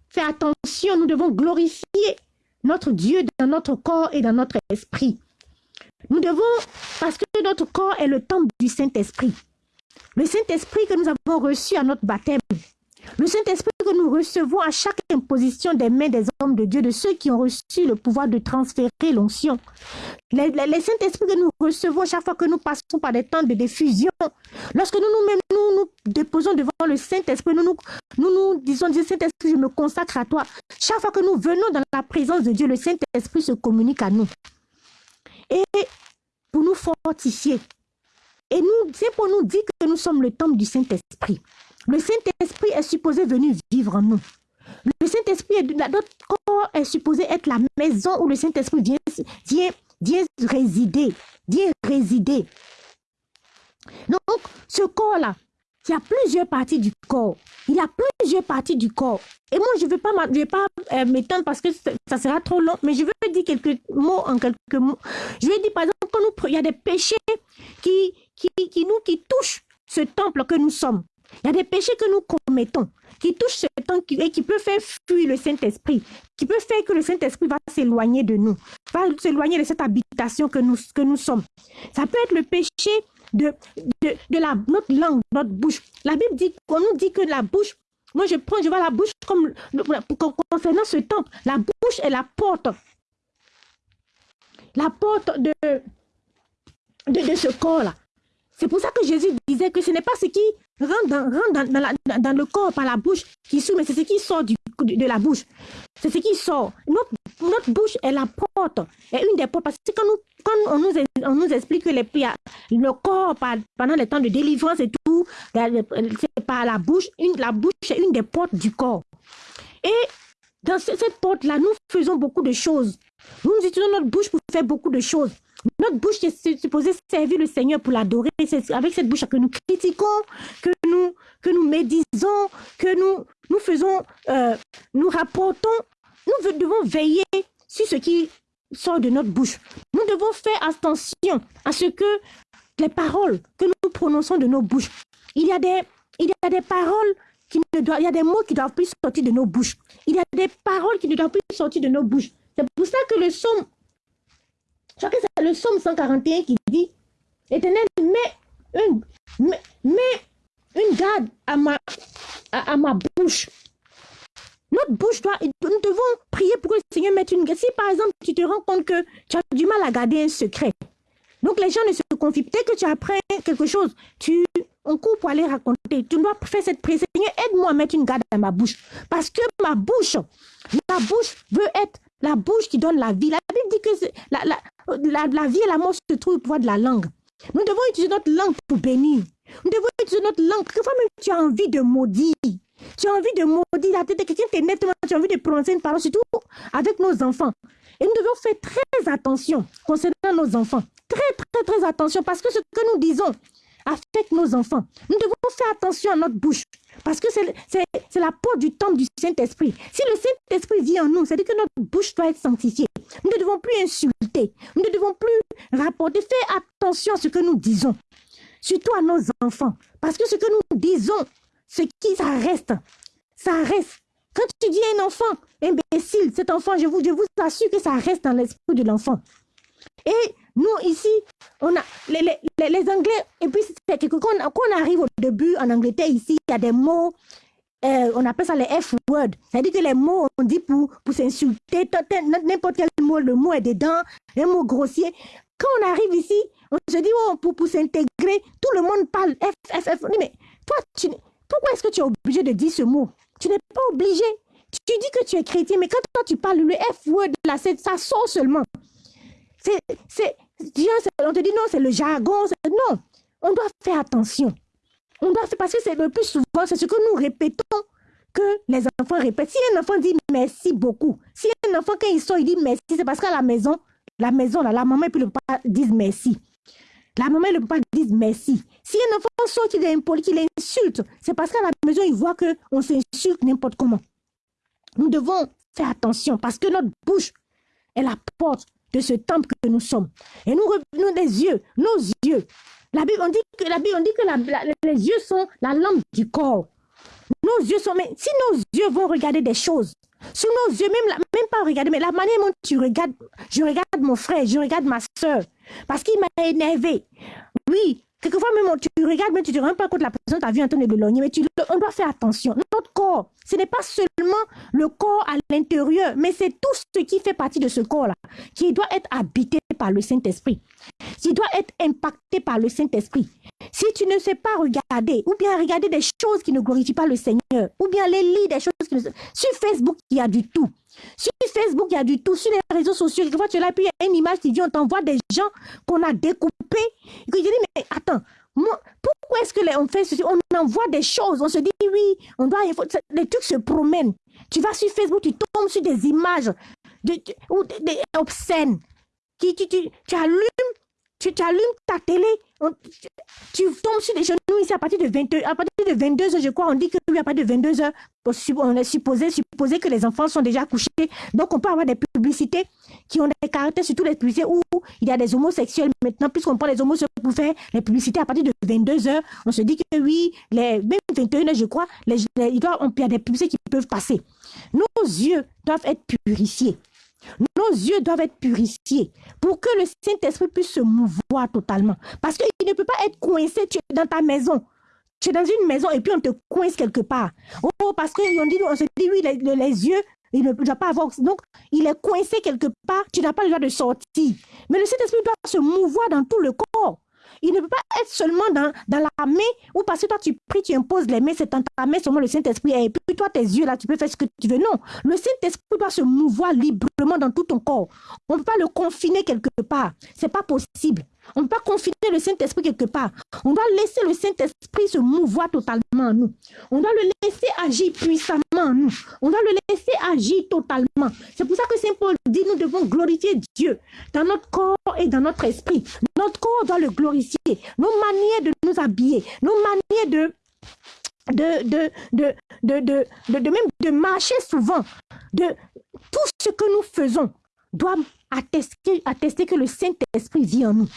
faire attention, nous devons glorifier notre Dieu dans notre corps et dans notre esprit. Nous devons, parce que notre corps est le temple du Saint-Esprit. Le Saint-Esprit que nous avons reçu à notre baptême. Le Saint-Esprit que nous recevons à chaque imposition des mains des hommes de Dieu, de ceux qui ont reçu le pouvoir de transférer l'onction. Les, les, Saint-Esprit que nous recevons chaque fois que nous passons par des temps de diffusion. Lorsque nous nous, nous, nous déposons devant le Saint-Esprit, nous nous, nous nous disons, Dieu Saint-Esprit, je me consacre à toi. Chaque fois que nous venons dans la présence de Dieu, le Saint-Esprit se communique à nous et pour nous fortifier. Et nous, c'est pour nous dire que nous sommes le temple du Saint-Esprit. Le Saint-Esprit est supposé venir vivre en nous. Le Saint-Esprit, notre corps est supposé être la maison où le Saint-Esprit vient, vient, vient résider, vient résider. Donc, ce corps-là, il y a plusieurs parties du corps. Il y a plusieurs parties du corps. Et moi, je ne vais pas, euh, m'étendre parce que ça sera trop long, mais je veux dire quelques mots en quelques mots. Je veux dire, par exemple, quand nous, il y a des péchés nous, qui touchent ce temple que nous sommes. Il y a des péchés que nous commettons qui touchent ce temple et qui peuvent faire fuir le Saint-Esprit, qui peuvent faire que le Saint-Esprit va s'éloigner de nous, va s'éloigner de cette habitation que nous, que nous sommes. Ça peut être le péché de, de, la, notre langue, notre bouche. La Bible dit, on nous dit que la bouche, moi je prends, je vois la bouche comme, concernant ce temple, la bouche est la porte. La porte de, de ce corps-là. C'est pour ça que Jésus disait que ce n'est pas ce qui rentre dans, le corps par la bouche qui sort, mais c'est ce qui sort du, de, la bouche. C'est ce qui sort. Notre, bouche est la porte, est une des portes. Parce que quand, quand on, nous, explique que le corps, pendant les temps de délivrance et tout, c'est par la bouche, la bouche est une des portes du corps. Et dans cette porte-là, nous faisons beaucoup de choses. Nous utilisons notre bouche pour faire beaucoup de choses. Notre bouche est supposée servir le Seigneur pour l'adorer. C'est avec cette bouche que nous critiquons, que nous, que nous médisons, que nous, nous faisons, euh, nous rapportons. Nous devons veiller sur ce qui sort de notre bouche. Nous devons faire attention à ce que les paroles que nous prononçons de nos bouches, il y a des, il y a des paroles qui ne doivent, il y a des mots qui doivent plus sortir de nos bouches. Il y a des paroles qui ne doivent plus sortir de nos bouches. C'est pour ça que le psaume je crois que c'est le psaume 141 qui dit Éternel, mets une, une garde à ma, à, ma bouche. Notre bouche doit. Nous devons prier pour que le Seigneur mette une garde. Si par exemple, tu te rends compte que tu as du mal à garder un secret, donc les gens ne se confient. Peut-être que tu apprends quelque chose, tu, on court pour aller raconter. Tu dois faire cette prière. Seigneur, aide-moi à mettre une garde à ma bouche. Parce que ma bouche, ma bouche veut être la bouche qui donne la vie. La Bible dit que la, la, la, vie et la mort se trouvent au pouvoir de la langue. Nous devons utiliser notre langue pour bénir. Nous devons utiliser notre langue. Quelquefois même tu as envie de maudire? Tu as envie de maudire la tête de quelqu'un nettement. Tu as envie de prononcer une parole, surtout avec nos enfants. Et nous devons faire très attention concernant nos enfants. Très, très, très attention parce que ce que nous disons affecte nos enfants. Nous devons faire attention à notre bouche. Parce que c'est la porte du temple du Saint-Esprit. Si le Saint-Esprit vit en nous, c'est-à-dire que notre bouche doit être sanctifiée. Nous ne devons plus insulter. Nous ne devons plus rapporter. Faire attention à ce que nous disons. Surtout à nos enfants. Parce que ce que nous disons, ce qui ça reste. Ça reste. Quand tu dis à un enfant imbécile, cet enfant, je vous, je vous assure que ça reste dans l'esprit de l'enfant. Et nous, ici, on a les, les, les Anglais, et puis c'est quelque quand, on arrive au début en Angleterre, ici, il y a des mots, euh, on appelle ça les F-words. C'est-à-dire que les mots, on dit pour, pour s'insulter, n'importe quel mot, le mot est dedans, un mot grossier. Quand on arrive ici, on se dit, oh, pour, pour s'intégrer, tout le monde parle F, F, F. Mais toi, tu, pourquoi est-ce que tu es obligé de dire ce mot? Tu n'es pas obligé. Tu dis que tu es chrétien, mais quand toi tu parles le F-word, là, ça sort seulement. C'est, on te dit non, c'est le jargon. Non, on doit faire attention. On doit faire, parce que c'est le plus souvent, c'est ce que nous répétons que les enfants répètent. Si un enfant dit merci beaucoup, si un enfant, quand il sort, il dit merci, c'est parce qu'à la maison, la maison, là, la maman et puis le papa disent merci. La maman et le papa disent merci. Si un enfant sort, qu'il est impoli, qu'il insulte, c'est parce qu'à la maison, il voit qu'on s'insulte n'importe comment. Nous devons faire attention parce que notre bouche la porte de ce temple que nous sommes. Et nous revenons des yeux, nos yeux. La Bible, on dit que, la Bible, on dit que les yeux sont la lampe du corps. Nos yeux sont, mais si nos yeux vont regarder des choses, sur nos yeux, même, même pas regarder, mais la manière dont tu regardes, je regarde mon frère, je regarde ma soeur, parce qu'il m'a énervé. Oui, Quelquefois même, tu regardes, mais tu ne te rends pas compte la personne t'a vu en train de logner, mais tu, on doit faire attention. Notre corps, ce n'est pas seulement le corps à l'intérieur, mais c'est tout ce qui fait partie de ce corps-là, qui doit être habité par le Saint-Esprit, qui doit être impacté par le Saint-Esprit. Si tu ne sais pas regarder, ou bien regarder des choses qui ne glorifient pas le Seigneur, ou bien les lire des choses qui ne... Sur Facebook, il y a du tout. Sur Facebook, il y a du tout. Sur les réseaux sociaux, quelquefois tu es puis il y a une image qui dit, on t'envoie des gens qu'on a découpés. Et que je dis, mais attends, pourquoi est-ce que on fait ceci? On envoie des choses, on se dit, oui, on doit, les trucs se promènent. Tu vas sur Facebook, tu tombes sur des images de, obscènes. Tu, tu, tu, tu allumes tu, allumes ta télé, tu tombes sur les genoux ici à partir de 22, à partir de 22 heures, je crois, on dit que oui, à partir de 22 heures, on est supposé, supposé que les enfants sont déjà couchés. Donc, on peut avoir des publicités qui ont des caractères, surtout les publicités où il y a des homosexuels. Maintenant, puisqu'on prend les homosexuels pour faire les publicités à partir de 22 heures, on se dit que oui, les, même 21 heures, je crois, les, il y a des publicités qui peuvent passer. Nos yeux doivent être purifiés. Nos yeux doivent être purifiés pour que le Saint-Esprit puisse se mouvoir totalement. Parce qu'il ne peut pas être coincé dans ta maison. Tu es dans une maison et puis on te coince quelque part. Oh, parce qu'on dit, on se dit, oui, les, les yeux, il ne doit pas avoir. Donc, il est coincé quelque part, tu n'as pas le droit de sortir. Mais le Saint-Esprit doit se mouvoir dans tout le corps. Il ne peut pas être seulement dans, dans la main ou parce que toi tu pries, tu imposes les mains, c'est dans ta main seulement le Saint-Esprit. Et puis toi, tes yeux là, tu peux faire ce que tu veux. Non, le Saint-Esprit doit se mouvoir librement dans tout ton corps. On ne peut pas le confiner quelque part. C'est pas possible. On ne peut pas confiner le Saint-Esprit quelque part. On doit laisser le Saint-Esprit se mouvoir totalement en nous. On doit le laisser agir puissamment en nous. On doit le laisser agir totalement. C'est pour ça que Saint Paul dit nous devons glorifier Dieu dans notre corps et dans notre esprit. Notre corps doit le glorifier. Nos manières de nous habiller, nos manières de de, de, de, de, même de marcher souvent, de tout ce que nous faisons doit attester, attester que le Saint-Esprit vit en nous.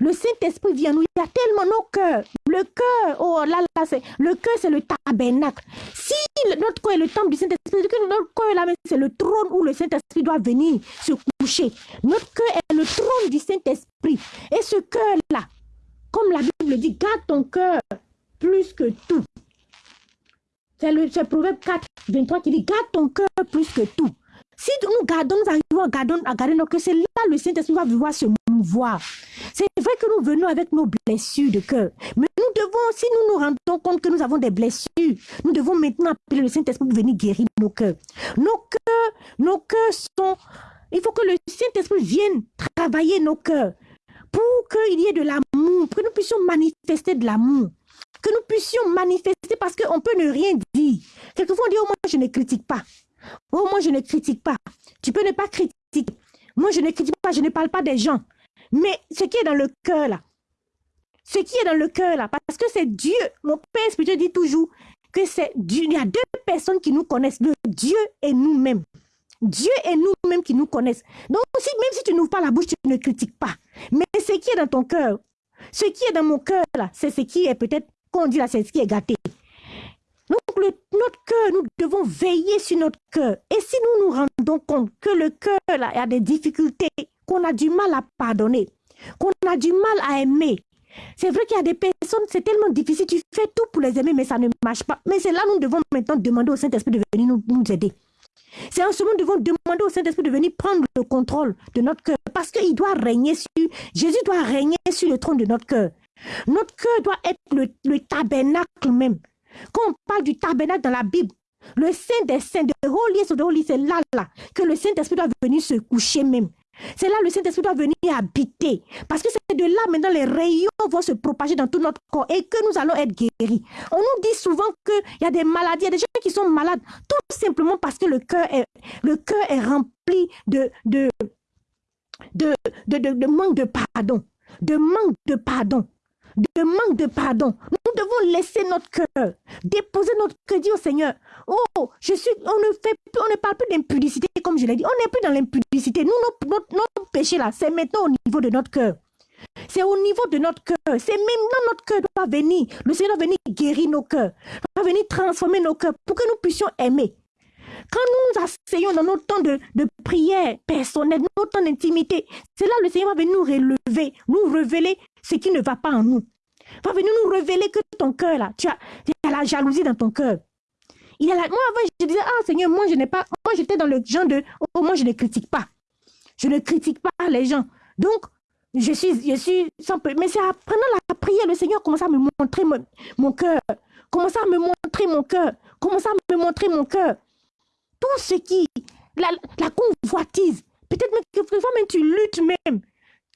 Le Saint-Esprit vient nous. Il y a tellement nos cœurs. Le cœur, oh là là, c'est le cœur, c'est le tabernacle. Si notre cœur est le temple du Saint-Esprit, notre cœur là, c'est le trône où le Saint-Esprit doit venir se Notre cœur est le trône du Saint-Esprit. Et ce cœur-là, comme la Bible dit, garde ton cœur plus que tout. C'est le Proverbe 4, 23 qui dit, garde ton cœur plus que tout. Si nous gardons, nous arrivons à garder, nos cœurs, c'est là le Saint-Esprit va vouloir se mouvoir. C'est vrai que nous venons avec nos blessures de cœur. Mais nous devons, si nous nous rendons compte que nous avons des blessures, nous devons maintenant appeler le Saint-Esprit pour venir guérir nos cœurs. Nos cœurs, nos cœurs sont... Il faut que le Saint-Esprit vienne travailler nos cœurs pour qu'il y ait de l'amour, pour que nous puissions manifester de l'amour que nous puissions manifester parce qu'on peut ne rien dire. Quelquefois on dit, oh moi je ne critique pas. Oh, moi, je ne critique pas. Tu peux ne pas critiquer. Moi, je ne critique pas, je ne parle pas des gens. Mais ce qui est dans le cœur, là, ce qui est dans le cœur, là, parce que c'est Dieu. Mon Père spirituel dit toujours que c'est Dieu. Il y a deux personnes qui nous connaissent, le Dieu et nous-mêmes. Dieu et nous-mêmes qui nous connaissent. Donc, même si tu n'ouvres pas la bouche, tu ne critiques pas. Mais ce qui est dans ton cœur, ce qui est dans mon cœur, c'est ce qui est peut-être, qu'on dit là, c'est ce qui est gâté. Donc, notre cœur, nous devons veiller sur notre cœur. Et si nous nous rendons compte que le cœur là, a des difficultés, qu'on a du mal à pardonner, qu'on a du mal à aimer, C'est vrai qu'il y a des personnes, c'est tellement difficile, tu fais tout pour les aimer, mais ça ne marche pas. Mais c'est là nous devons maintenant demander au Saint-Esprit de venir nous, nous aider. C'est en ce moment nous devons demander au Saint-Esprit de venir prendre le contrôle de notre cœur, parce qu'il doit régner sur, Jésus doit régner sur le trône de notre cœur. Notre cœur doit être le, le tabernacle même. Quand on parle du tabernacle dans la Bible, le Saint des Saints, de the c'est là, là, que le Saint-Esprit doit venir se coucher même. C'est là le Saint-Esprit doit venir habiter. Parce que c'est de là maintenant les rayons vont se propager dans tout notre corps et que nous allons être guéris. On nous dit souvent qu'il y a des maladies, il y a des gens qui sont malades, tout simplement parce que le cœur est, rempli de, de, de, de, de manque de pardon. De manque de pardon de manque de pardon. Devons laisser notre cœur, déposer notre dire au Seigneur, oh, je suis, on ne fait on ne parle plus d'impudicité comme je l'ai dit, on n'est plus dans l'impudicité. Nous, notre, péché là, c'est maintenant au niveau de notre cœur. C'est au niveau de notre cœur. C'est maintenant notre cœur doit venir. Le Seigneur doit venir guérir nos cœurs. Doit venir transformer nos cœurs pour que nous puissions aimer. Quand nous nous asseyons dans nos temps de, de prière personnelle, nos temps d'intimité, c'est là le Seigneur va venir nous relever, nous révéler ce qui ne va pas en nous. Va venir nous révéler que ton cœur là, tu as, la jalousie dans ton cœur. Moi avant je disais ah Seigneur moi je n'ai pas, moi j'étais dans le genre de oh moi je ne critique pas, je ne critique pas les gens. Donc je suis, je suis sans mais c'est pendant la prière le Seigneur commence à me montrer mon, cœur, commence à me montrer mon cœur, commence à me montrer mon cœur. Tout ce qui, la, la convoitise, peut-être même que même tu luttes même,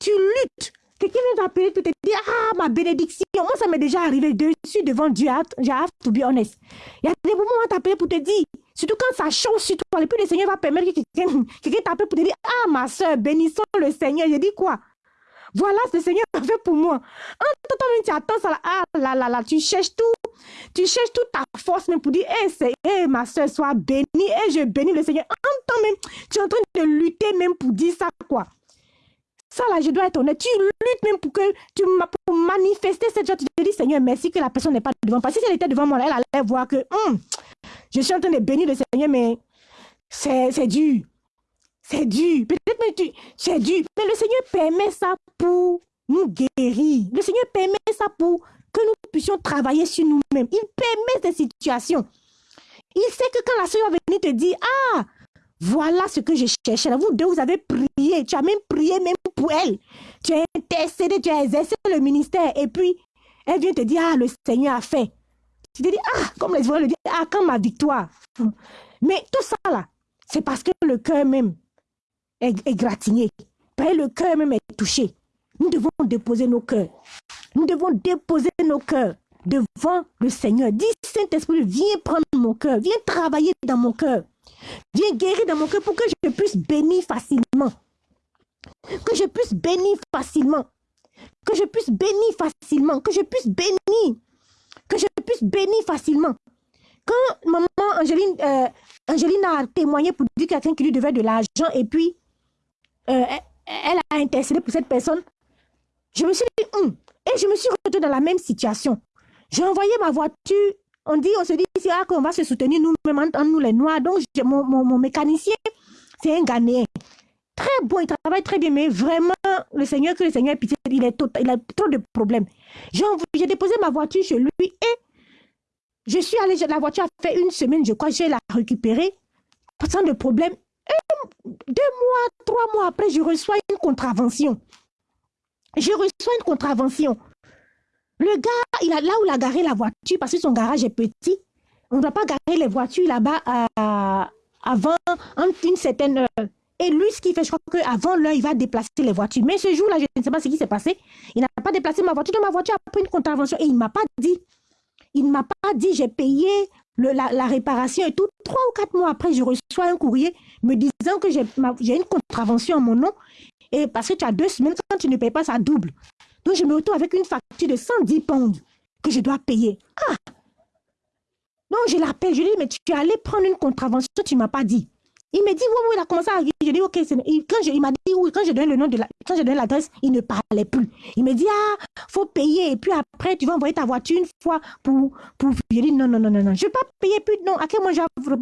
tu luttes Quelqu'un vient t'appeler pour te dire Ah, ma bénédiction. Moi, ça m'est déjà arrivé dessus devant Dieu. I have to be honest. Il y a des moments où on t'appelle pour te dire, surtout quand ça change sur toi, et puis le Seigneur va permettre que quelqu'un t'appelle pour te dire Ah, ma soeur, bénissons le Seigneur. Je dis quoi? Voilà ce que le Seigneur a fait pour moi. En toi tu attends ça, ah là là là, tu cherches tout, tu cherches toute ta force même pour dire, hé, hey, hey, ma soeur, sois bénie, et je bénis le Seigneur. En temps même, tu es en train de lutter même pour dire ça, quoi. Ça là, je dois être honnête. Tu luttes même pour que tu pour manifester cette joie. Tu te dis, Seigneur, merci que la personne n'est pas devant. Parce si elle était devant moi, elle allait voir que hum, je suis en train de bénir le Seigneur, mais c'est dur. C'est dur. Peut-être que c'est dur. Mais le Seigneur permet ça pour nous guérir. Le Seigneur permet ça pour que nous puissions travailler sur nous-mêmes. Il permet ces situations. Il sait que quand la soeur va venir te dire, ah, voilà ce que je cherchais. Vous deux, vous avez prié. Tu as même prié même pour elle. Tu as intercédé, tu as exercé le ministère. Et puis, elle vient te dire, ah, le Seigneur a fait. Tu te dis, ah, comme les voix le disent, ah, quand ma victoire. Mais tout ça là, c'est parce que le cœur même est, gratigné. Parce le cœur même est touché. Nous devons déposer nos cœurs. Nous devons déposer nos cœurs devant le Seigneur. Dis, Saint-Esprit, viens prendre mon cœur. Viens travailler dans mon cœur. Viens guérir dans mon cœur pour que je puisse bénir facilement. Que je puisse bénir facilement. Que je puisse bénir facilement. Que je puisse bénir. Que je puisse bénir facilement. Quand maman Angéline, euh, Angéline a témoigné pour dire quelqu'un qui lui devait de l'argent et puis euh, elle a intercédé pour cette personne, je me suis dit, hum, et je me suis retrouvée dans la même situation. J'ai envoyé ma voiture on dit, on se dit ah, qu'on va se soutenir nous-mêmes nous les Noirs. Donc, mon, mécanicien, c'est un Ghanéen. Très bon, il travaille très bien, mais vraiment, le Seigneur, que le Seigneur pitié, il, est il a trop de problèmes. J'ai déposé ma voiture chez lui et je suis allée, la voiture a fait une semaine, je crois, je vais la récupérer sans de problème. deux mois, trois mois après, je reçois une contravention. Je reçois une contravention. Le gars, il a, là où il a garé la voiture, parce que son garage est petit, on ne doit pas garer les voitures là-bas euh, avant une certaine heure. Et lui, ce qu'il fait, je crois qu'avant l'heure, il va déplacer les voitures. Mais ce jour-là, je ne sais pas ce qui s'est passé. Il n'a pas déplacé ma voiture. Donc, ma voiture a pris une contravention et il ne m'a pas dit. Il ne m'a pas dit, j'ai payé la, réparation et tout. Trois ou quatre mois après, je reçois un courrier me disant que j'ai une contravention à mon nom. Et parce que tu as deux semaines, quand tu ne payes pas, ça double. Donc, je me retrouve avec une facture de 110 pounds que je dois payer. Ah Donc, je l'appelle, je lui dis, mais tu es allé prendre une contravention, tu ne m'as pas dit. Il me dit, oui, oui, il a commencé à Je dis, ok, quand je, il m'a dit, oui, quand je donne le nom de la, quand je donne l'adresse, il ne parlait plus. Il me dit, ah, faut payer. Et puis après, tu vas envoyer ta voiture une fois pour, pour, je dis, non, non, non, non, non, je ne vais pas payer plus, non, à quel moment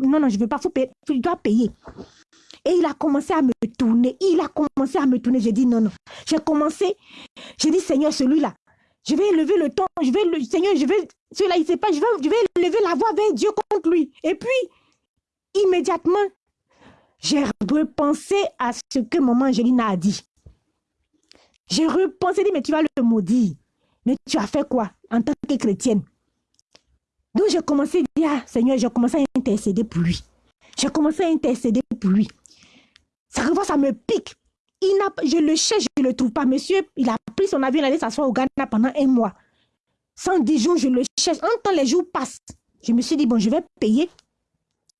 non, non, je ne veux pas, faut payer, tu dois payer. Et il a commencé à me tourner. Il a commencé à me tourner. J'ai dit non, non. J'ai commencé. J'ai dit, Seigneur, celui-là, Je vais élever le ton, je vais, le, Seigneur, je vais, cela, il sait pas, je vais, je vais élever la voix vers Dieu contre lui. Et puis, immédiatement, j'ai repensé à ce que maman Angéline a dit. J'ai repensé, dit, mais tu vas le maudire. Mais tu as fait quoi en tant que chrétienne? Donc j'ai commencé à dire, ah, Seigneur, j'ai commencé à intercéder pour lui. J'ai commencé à intercéder pour lui. Ça, ça me pique. Il je le cherche, je ne le trouve pas. Monsieur, il a pris son avion, il allait s'asseoir au Ghana pendant un mois. 110 jours, je le cherche. En temps, les jours passent. Je me suis dit, bon, je vais payer.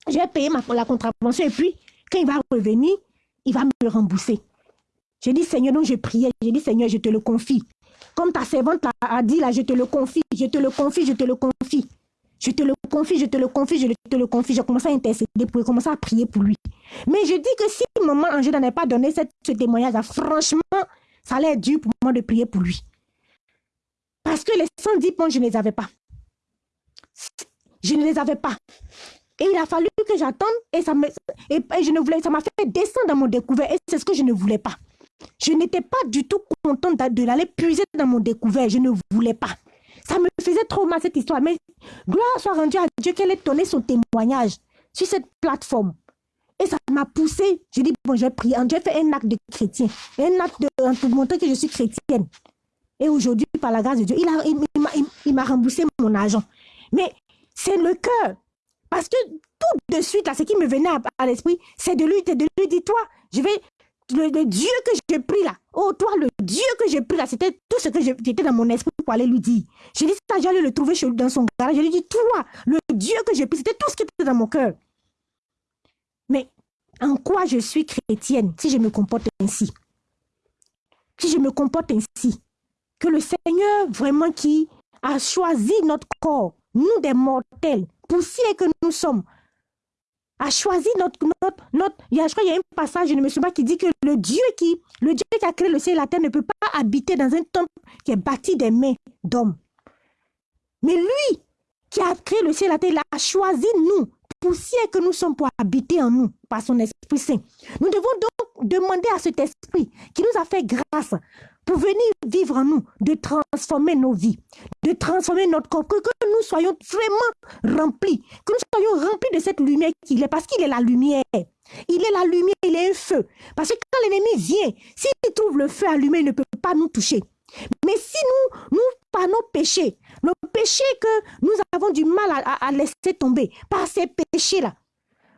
Je vais payer ma, la contravention et puis, quand il va revenir, il va me rembourser. J'ai dit, Seigneur, donc je priais. J'ai dit, Seigneur, je te le confie. Comme ta servante a dit là, je te le confie, je te le confie, je te le confie. Je te le confie, je te le confie, je te le confie. J'ai commencé à intercéder pour lui, commencer à prier pour lui. Mais je dis que si maman Angèle n'avait pas donné ce témoignage-là, franchement, ça allait être dur pour moi de prier pour lui. Parce que les 110 points, je ne les avais pas. Je ne les avais pas. Et il a fallu que j'attende et ça me, et, je ne voulais, ça m'a fait descendre dans mon découvert et c'est ce que je ne voulais pas. Je n'étais pas du tout contente de l'aller puiser dans mon découvert. Je ne voulais pas. Ça me faisait trop mal cette histoire. Mais gloire soit rendue à Dieu qu'elle ait donné son témoignage sur cette plateforme. Et ça m'a poussé. J'ai dit, bon, j'ai prié. Dieu fait un acte de chrétien. Un acte de, pour montrer que je suis chrétienne. Et aujourd'hui, par la grâce de Dieu, il m'a remboursé mon argent. Mais c'est le cœur. Parce que tout de suite, là, ce qui me venait à, l'esprit, c'est de lui, de lui dire, toi, je vais le, Dieu que j'ai pris là, oh toi, le Dieu que j'ai pris là, c'était tout ce que j'étais dans mon esprit pour aller lui dire. J'ai dit ça, j'allais le trouver dans son garage. Je lui ai dit, toi, le Dieu que j'ai pris, c'était tout ce qui était dans mon cœur. Mais en quoi je suis chrétienne si je me comporte ainsi? Si je me comporte ainsi, que le Seigneur vraiment qui a choisi notre corps, nous des mortels, poussière que nous sommes, a choisi notre, notre, notre il y a, je crois qu'il y a un passage, je ne me souviens pas, qui dit que le Dieu qui, le Dieu qui a créé le ciel et la terre ne peut pas habiter dans un temple qui est bâti des mains d'hommes. Mais lui, qui a créé le ciel et la terre, il a choisi nous, poussière que nous sommes pour habiter en nous, par son Esprit Saint. Nous devons donc demander à cet Esprit qui nous a fait grâce pour venir vivre en nous, de transformer nos vies, de transformer notre corps, que, nous soyons vraiment remplis, que nous soyons remplis de cette lumière qu'il est, parce qu'il est la lumière. Il est la lumière, il est un feu. Parce que quand l'ennemi vient, s'il trouve le feu allumé, il ne peut pas nous toucher. Mais si nous, nous, par nos péchés, nos péchés que nous avons du mal à, laisser tomber, par ces péchés-là,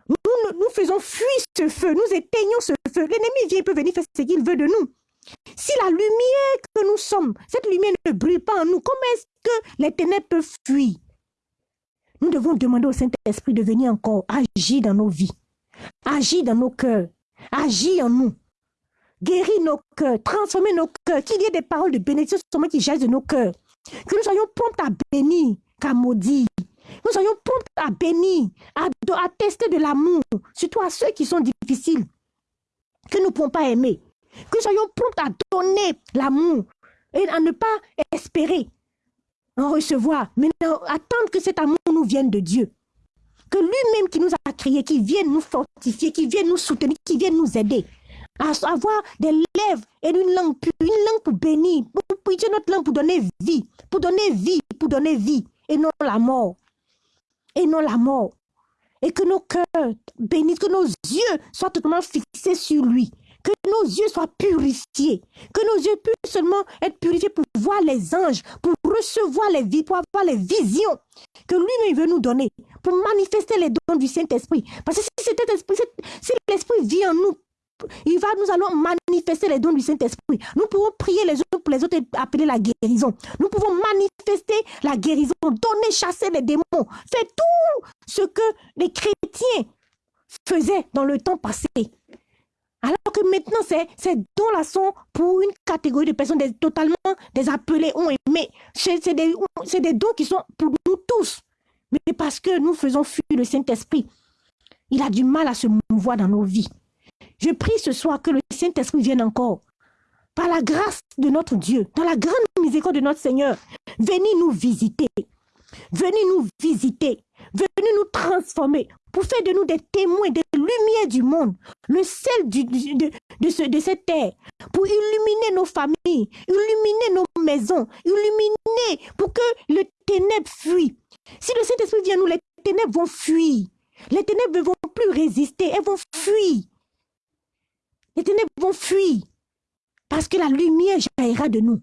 nous, nous faisons fuir ce feu, nous éteignons ce feu. L'ennemi vient, il peut venir faire ce qu'il veut de nous. Si la lumière que nous sommes, cette lumière ne brille pas en nous, comment est-ce que les ténèbres peuvent fuir Nous devons demander au Saint-Esprit de venir encore agir dans nos vies, agir dans nos cœurs, agir en nous, guérir nos cœurs, transformer nos cœurs, qu'il y ait des paroles de bénédiction qui jaillissent de nos cœurs, que nous soyons prompts à bénir qu'à maudire. Nous soyons prompts à bénir, à, à tester de l'amour, surtout à ceux qui sont difficiles, que nous ne pouvons pas aimer. Que nous soyons prompts à donner l'amour et à ne pas espérer en recevoir, mais attendre que cet amour nous vienne de Dieu. Que lui-même qui nous a créés, qui vienne nous fortifier, qui vienne nous soutenir, qui vienne nous aider à avoir des lèvres et une langue pure, une langue pour bénir, pour prier notre langue pour donner vie, pour donner vie, pour donner vie, et non la mort. Et non la mort. Et que nos cœurs bénissent, que nos yeux soient totalement fixés sur lui que nos yeux soient purifiés, que nos yeux puissent seulement être purifiés pour voir les anges, pour recevoir les vies, pour avoir les visions que lui-même veut nous donner, pour manifester les dons du Saint-Esprit. Parce que si, cet esprit, si l'Esprit vit en nous, il va, nous allons manifester les dons du Saint-Esprit. Nous pouvons prier les uns pour les autres et appeler la guérison. Nous pouvons manifester la guérison, donner, chasser les démons, faire tout ce que les chrétiens faisaient dans le temps passé. Alors que maintenant, ces, dons-là sont pour une catégorie de personnes totalement désappelées, ont aimé. C'est des, des dons qui sont pour nous tous. Mais parce que nous faisons fuir le Saint-Esprit, il a du mal à se mouvoir dans nos vies. Je prie ce soir que le Saint-Esprit vienne encore. Par la grâce de notre Dieu, dans la grande miséricorde de notre Seigneur, venez nous visiter. Venez nous visiter. Venez nous transformer pour faire de nous des témoins, des lumière du monde, le sel de, de, de cette terre, pour illuminer nos familles, illuminer nos maisons, illuminer pour que le ténèbre fuit. Si le Saint-Esprit vient nous, les ténèbres vont fuir. Les ténèbres ne vont plus résister, elles vont fuir. Les ténèbres vont fuir. Parce que la lumière jaillira de nous.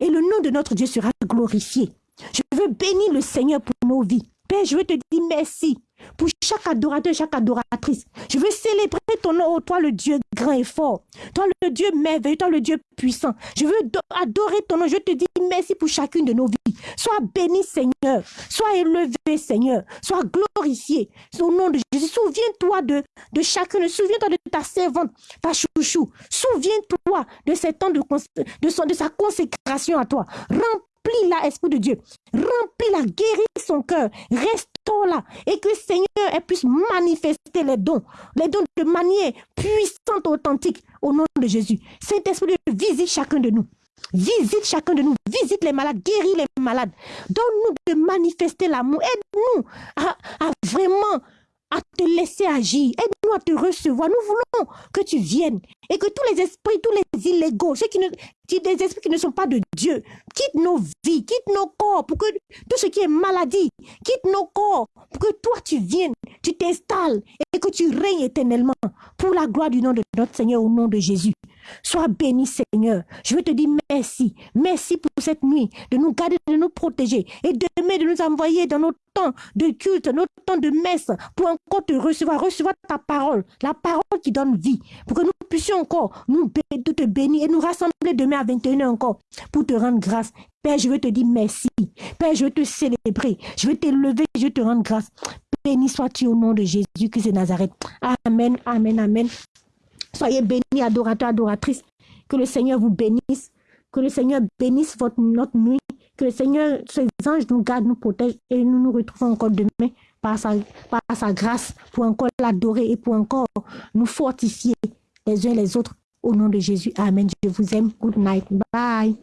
Et le nom de notre Dieu sera glorifié. Je veux bénir le Seigneur pour nos vies. Père, je veux te dire merci pour chaque adorateur, chaque adoratrice. Je veux célébrer ton nom, toi le Dieu grand et fort, toi le Dieu merveilleux, toi le Dieu puissant. Je veux adorer ton nom. Je te dis merci pour chacune de nos vies. Sois béni, Seigneur. Sois élevé, Seigneur. Sois glorifié. Au nom de Jésus. Souviens-toi de, chacune. Souviens-toi de ta servante, ta chouchou. Souviens-toi de, temps de, sa consécration à toi. Remplis-la, Esprit de Dieu. Remplis-la, guéris son cœur. Restaure-la. Et que Seigneur elle puisse manifester les dons. Les dons de manière puissante, authentique. Au nom de Jésus. Saint-Esprit, visite chacun de nous. Visite chacun de nous, visite les malades, guéris les malades. Donne-nous de manifester l'amour. Aide-nous à, vraiment à te laisser agir. Aide-nous à te recevoir. Nous voulons que tu viennes et que tous les esprits, tous les illégaux, ceux qui ne, des esprits qui ne sont pas de Dieu, quittent nos vies, quittent nos corps pour que tout ce qui est maladie, quitte nos corps pour que toi tu viennes, tu t'installes et que tu règnes éternellement pour la gloire du nom de notre Seigneur au nom de Jésus. Sois béni, Seigneur. Je veux te dire merci. Merci pour cette nuit, de nous garder, de nous protéger. Et demain, de nous envoyer dans notre temps de culte, notre temps de messe, pour encore te recevoir, recevoir ta parole, la parole qui donne vie, pour que nous puissions encore nous te bénir et nous rassembler demain à 21h encore, pour te rendre grâce. Père, je veux te dire merci. Père, je veux te célébrer. Je veux t'élever, je veux te rendre grâce. Béni sois-tu au nom de Jésus Christ de Nazareth. Amen, amen, amen. Soyez bénis, adorateurs, adoratrices. Que le Seigneur vous bénisse. Que le Seigneur bénisse votre, notre nuit. Que le Seigneur, ses anges nous gardent, nous protègent et nous nous retrouvons encore demain par sa, par sa grâce pour encore l'adorer et pour encore nous fortifier les uns les autres. Au nom de Jésus. Amen. Je vous aime. Good night. Bye.